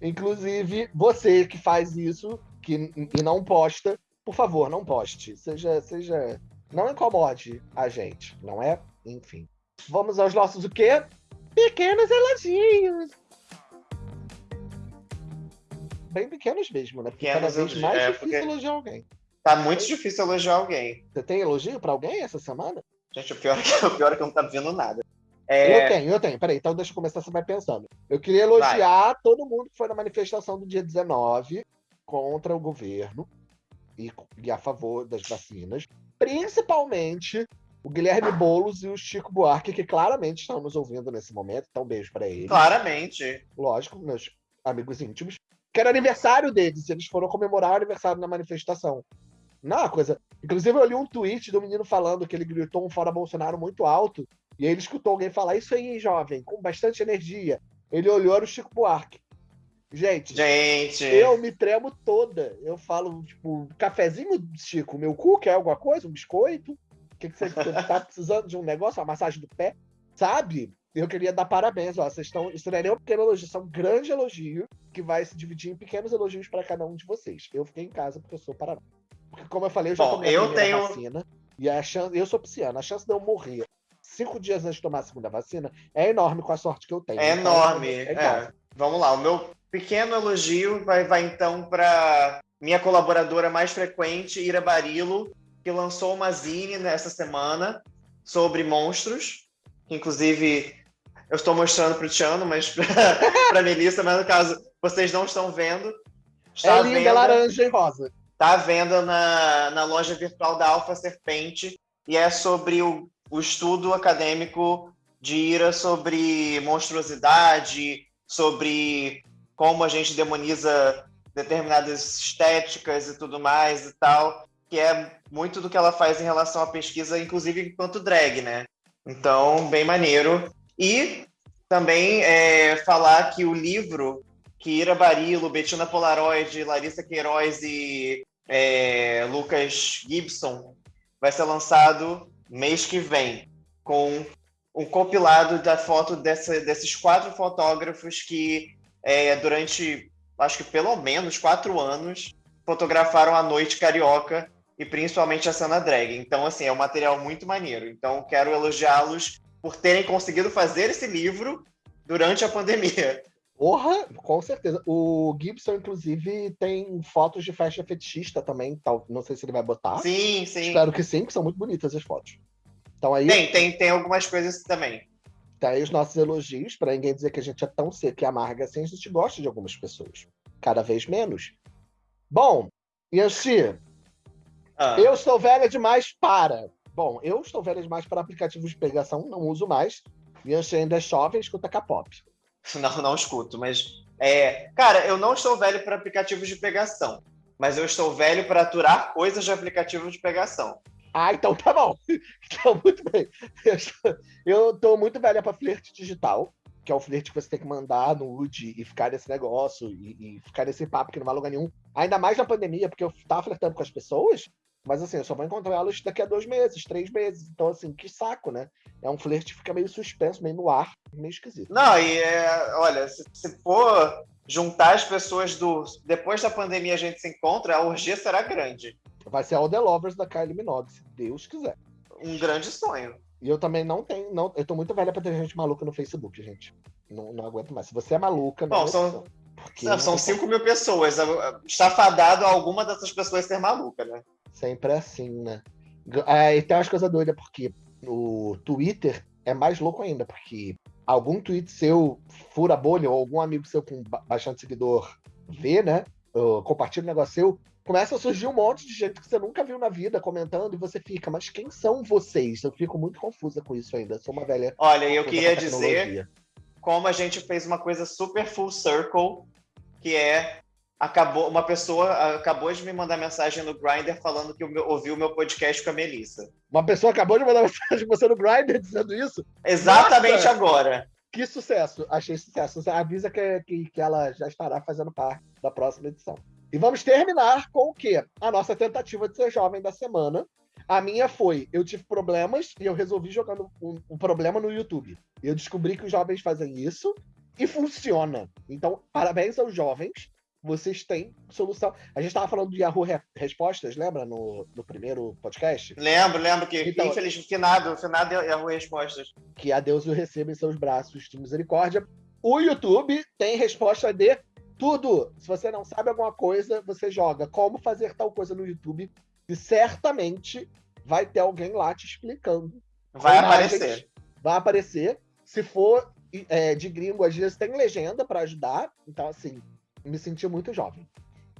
Inclusive, você que faz isso que, e não posta, por favor, não poste. Seja, seja. Não incomode a gente, não é? Enfim. Vamos aos nossos o quê? Pequenos elogios. Bem pequenos mesmo, né? Porque pequenos cada vez mais é, difícil elogiar alguém. Tá muito difícil elogiar alguém. Você tem elogio pra alguém essa semana? Gente, o pior é que, o pior é que não tá vendo nada. É... Eu tenho, eu tenho. Peraí, então deixa eu começar, você vai pensando. Eu queria elogiar vai. todo mundo que foi na manifestação do dia 19 contra o governo e, e a favor das vacinas. Principalmente o Guilherme Boulos e o Chico Buarque, que claramente estão nos ouvindo nesse momento. Então, um beijo para eles. Claramente. Lógico, meus amigos íntimos. Que era aniversário deles, eles foram comemorar o aniversário na manifestação. Não, é coisa. Inclusive, eu li um tweet do menino falando que ele gritou um fora Bolsonaro muito alto. E aí ele escutou alguém falar isso aí, jovem, com bastante energia. Ele olhou era o Chico Buarque. Gente, Gente, eu me tremo toda. Eu falo, tipo, cafezinho, Chico, meu cu quer alguma coisa? Um biscoito? que, que você <laughs> tá precisando de um negócio, uma massagem do pé? Sabe? Eu queria dar parabéns, ó. Vocês estão. Isso não é nem um pequeno elogio, isso é um grande elogio que vai se dividir em pequenos elogios para cada um de vocês. Eu fiquei em casa porque eu sou paranoico. Porque, como eu falei, eu já Bom, tomei a primeira tenho... vacina. E a chance. Eu sou pisciano, a chance de eu morrer cinco dias antes de tomar a segunda vacina é enorme com a sorte que eu tenho. É então, enorme. É, é. Vamos lá, o meu pequeno elogio vai, vai então para minha colaboradora mais frequente, Ira Barilo, que lançou uma zine nessa semana sobre monstros, inclusive eu estou mostrando para o Tiano, mas <laughs> para a Melissa, mas no caso vocês não estão vendo. Está é linda, venda, laranja e rosa. Está à venda na, na loja virtual da Alfa Serpente e é sobre o, o estudo acadêmico de Ira sobre monstruosidade, sobre como a gente demoniza determinadas estéticas e tudo mais e tal que é muito do que ela faz em relação à pesquisa, inclusive enquanto drag, né? Então, bem maneiro. E também é, falar que o livro que Ira Barilo, Bettina Polaroid, Larissa Queiroz e é, Lucas Gibson vai ser lançado mês que vem, com um compilado da foto dessa, desses quatro fotógrafos que, é, durante, acho que pelo menos quatro anos, fotografaram a noite carioca e principalmente a cena drag. Então, assim, é um material muito maneiro. Então, quero elogiá-los por terem conseguido fazer esse livro durante a pandemia. <laughs> Porra, com certeza. O Gibson, inclusive, tem fotos de festa fetichista também. Tal. Não sei se ele vai botar. Sim, sim. Espero que sim, que são muito bonitas as fotos. Então aí. Tem, tem, tem algumas coisas também. Tá aí os nossos elogios, para ninguém dizer que a gente é tão seco e amarga assim, a gente gosta de algumas pessoas. Cada vez menos. Bom, Yanxi, ah. Eu estou velha demais para. Bom, eu estou velha demais para aplicativos de pegação, não uso mais. Bianchi ainda é jovem, escuta K-pop. <laughs> Não, não escuto, mas. É... Cara, eu não estou velho para aplicativos de pegação, mas eu estou velho para aturar coisas de aplicativo de pegação. Ah, então tá bom. <laughs> Então, muito bem. <laughs> Eu estou muito velha para flerte digital, que é o flerte que você tem que mandar no UD e ficar nesse negócio e, e, ficar nesse papo que não vai lugar nenhum. Ainda mais na pandemia, porque eu tava flertando com as pessoas mas assim, eu só vou encontrar elas daqui a dois meses, três meses. Então, assim, que saco, né? É um flerte que fica meio suspenso, meio no ar, meio esquisito. Não, e é, olha, se, se for juntar as pessoas do. Depois da pandemia a gente se encontra, a orgia será grande. Vai ser All The Lovers da Kylie Minogue, se Deus quiser. Um grande sonho. E eu também não tenho. Não, eu tô muito velha pra ter gente maluca no Facebook, gente. Não, não aguento mais. Se você é maluca, não Bom, são, Não, são 5 mil pessoas. Está fadado a alguma dessas pessoas ser maluca, né? Sempre assim, né? É, e tem umas coisas doidas, porque o Twitter é mais louco ainda, porque algum tweet seu fura bolha, ou algum amigo seu com bastante seguidor vê, né? Compartilha um negócio seu, começa a surgir um monte de gente que você nunca viu na vida comentando e você fica, mas quem são vocês? Eu fico muito confusa com isso ainda. sou uma velha. Olha, eu queria dizer como a gente fez uma coisa super full circle, que é acabou uma pessoa acabou de me mandar mensagem no Grindr falando que ouviu o meu podcast com a Melissa. Uma pessoa acabou de mandar <laughs> mensagem com você no Grindr dizendo isso? Exatamente Nossa! agora. Que sucesso! Achei sucesso. Avisa que, que, que ela já estará fazendo parte da próxima edição. E vamos terminar com o quê? A nossa tentativa de ser jovem da semana. A minha foi, eu tive problemas e eu resolvi jogando um, um problema no YouTube. Eu descobri que os jovens fazem isso e funciona. Então, parabéns aos jovens. Vocês têm solução. A gente estava falando do Yahoo Respostas, lembra? No, no primeiro podcast? Lembro, lembro que, então, infelizmente, finado, finado Yahoo Respostas. Que a Deus o receba em seus braços de misericórdia. O YouTube tem resposta de tudo. Se você não sabe alguma coisa, você joga como fazer tal coisa no YouTube e certamente vai ter alguém lá te explicando. Vai aparecer. Vai aparecer. Se for é, de gringo, às vezes tem legenda para ajudar. Então, assim, me senti muito jovem.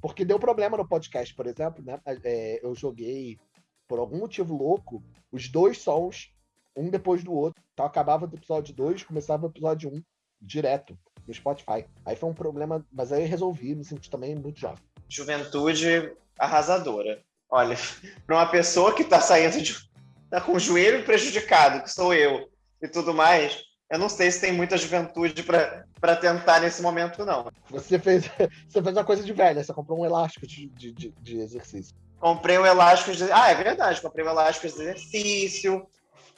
Porque deu problema no podcast, por exemplo, né? É, eu joguei, por algum motivo louco, os dois sons, um depois do outro. Então acabava do episódio 2, começava o episódio 1, um, direto no Spotify. Aí foi um problema, mas aí resolvi, me senti também muito jovem. Juventude arrasadora. Olha, para uma pessoa que está saindo de. tá com o joelho prejudicado, que sou eu, e tudo mais, eu não sei se tem muita juventude para tentar nesse momento, não. Você fez, <laughs> você fez uma coisa de velha, você comprou um elástico de, de, de, exercício. Comprei um elástico de. Ah, é verdade, comprei um elástico de exercício.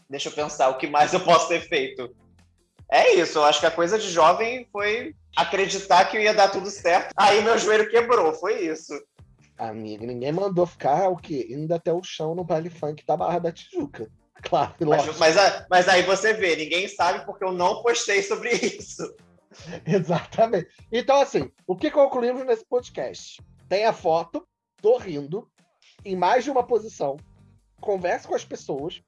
Deixa eu pensar o que mais eu posso ter feito. É isso, eu acho que a coisa de jovem foi acreditar que ia dar tudo certo. Aí meu joelho quebrou, foi isso. Amigo, ninguém mandou ficar o quê? Indo até o chão no baile funk da Barra da Tijuca. <laughs> Claro, mas, mas, mas, aí você vê, ninguém sabe porque eu não postei sobre isso. <laughs> Exatamente. Então, assim, o que concluímos nesse podcast? Tem a foto, tô rindo, em mais de uma posição, converse com as pessoas.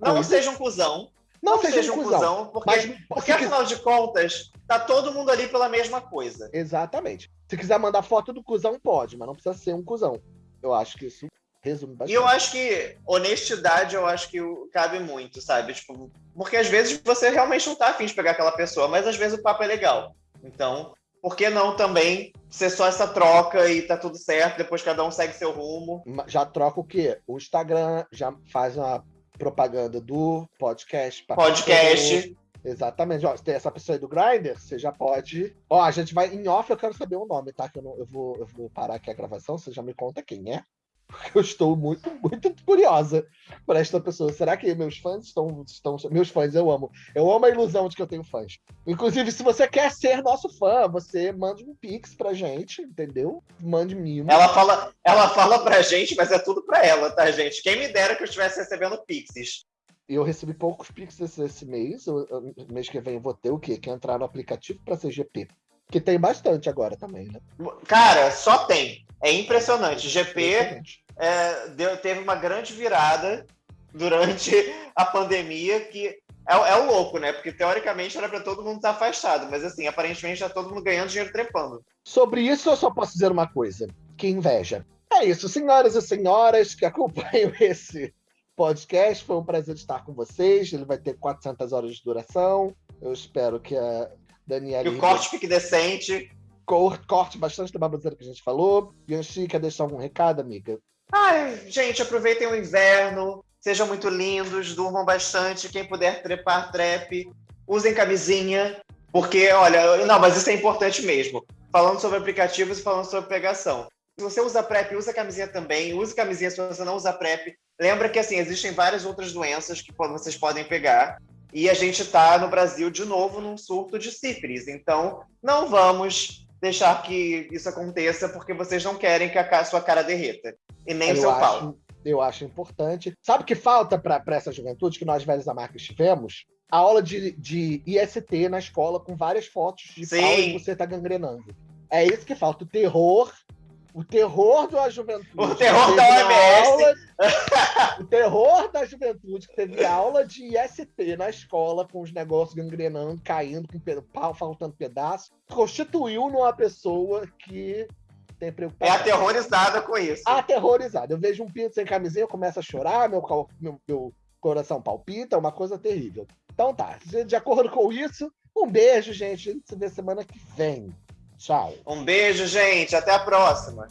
não seja um cuzão. Não, não seja, seja um cuzão, cuzão porque, mas, porque afinal de contas, tá todo mundo ali pela mesma coisa. Exatamente. Se quiser mandar foto do cuzão, pode, mas não precisa ser um cuzão. Eu acho que isso resume bastante. E eu acho que honestidade, eu acho que cabe muito, sabe? Tipo, porque às vezes você realmente não tá afim de pegar aquela pessoa, mas às vezes o papo é legal. Então, por que não também ser só essa troca e tá tudo certo, depois cada um segue seu rumo? Já troca o quê? O Instagram já faz uma propaganda do podcast. Podcast. Exatamente. Ó, se tem essa pessoa aí do Grindr, você já pode. Ó, a gente vai em off, eu quero saber o nome, tá? Que eu, não, eu, vou, eu vou parar aqui a gravação, você já me conta quem é. Porque eu estou muito, muito curiosa por esta pessoa. Será que meus fãs estão, estão. Meus fãs, eu amo. Eu amo a ilusão de que eu tenho fãs. Inclusive, se você quer ser nosso fã, você mande um pix pra gente, entendeu? Mande mimo. Ela fala, ela fala pra gente, mas é tudo pra ela, tá, gente? Quem me dera que eu estivesse recebendo pixes. Eu recebi poucos pixes esse mês. Eu, mês que vem eu vou ter o quê? Que entrar no aplicativo pra CGP. Que tem bastante agora também, né? Cara, só tem. É impressionante. GP é, deu, teve uma grande virada durante a pandemia que é, é, o louco, né? Porque teoricamente era para todo mundo estar afastado, mas assim, aparentemente já todo mundo ganhando dinheiro trepando. Sobre isso, eu só posso dizer uma coisa: que inveja. É isso, senhoras e senhoras que acompanham <laughs> esse podcast. Foi um prazer estar com vocês. Ele vai ter 400 horas de duração. Eu espero que a Daniela. Que o corte fique decente. Corte bastante da baboseira que a gente falou. Yanchi, quer deixar algum recado, amiga? Ai, gente, aproveitem o inverno. Sejam muito lindos, durmam bastante. Quem puder trepar, trepe. Usem camisinha. Porque, olha, não, mas isso é importante mesmo. Falando sobre aplicativos e falando sobre pegação. Se você usa PrEP, usa camisinha também. Use camisinha se você não usa PrEP. Lembra que, assim, existem várias outras doenças que vocês podem pegar. E a gente está no Brasil de novo num surto de sífilis. Então, não vamos deixar que isso aconteça porque vocês não querem que a sua cara derreta. E nem eu o seu acho, pau. Eu acho importante. Sabe o que falta para essa juventude que nós velhos da marca tivemos? A aula de, de IST na escola com várias fotos de Sim. pau e você tá gangrenando. É isso que falta. O terror. O terror da juventude. O terror da OMS. Aula, <laughs> o terror da juventude que teve aula de IST na escola, com os negócios gangrenando, caindo, com pau faltando pedaço, constituiu numa pessoa que tem preocupação. É aterrorizada com isso. Aterrorizada. Eu vejo um pinto sem camisinha, eu começo a chorar, meu, meu, meu coração palpita, é uma coisa terrível. Então tá, de acordo com isso, um beijo, gente. A gente se vê semana que vem. Tchau. Um beijo, gente. Até a próxima.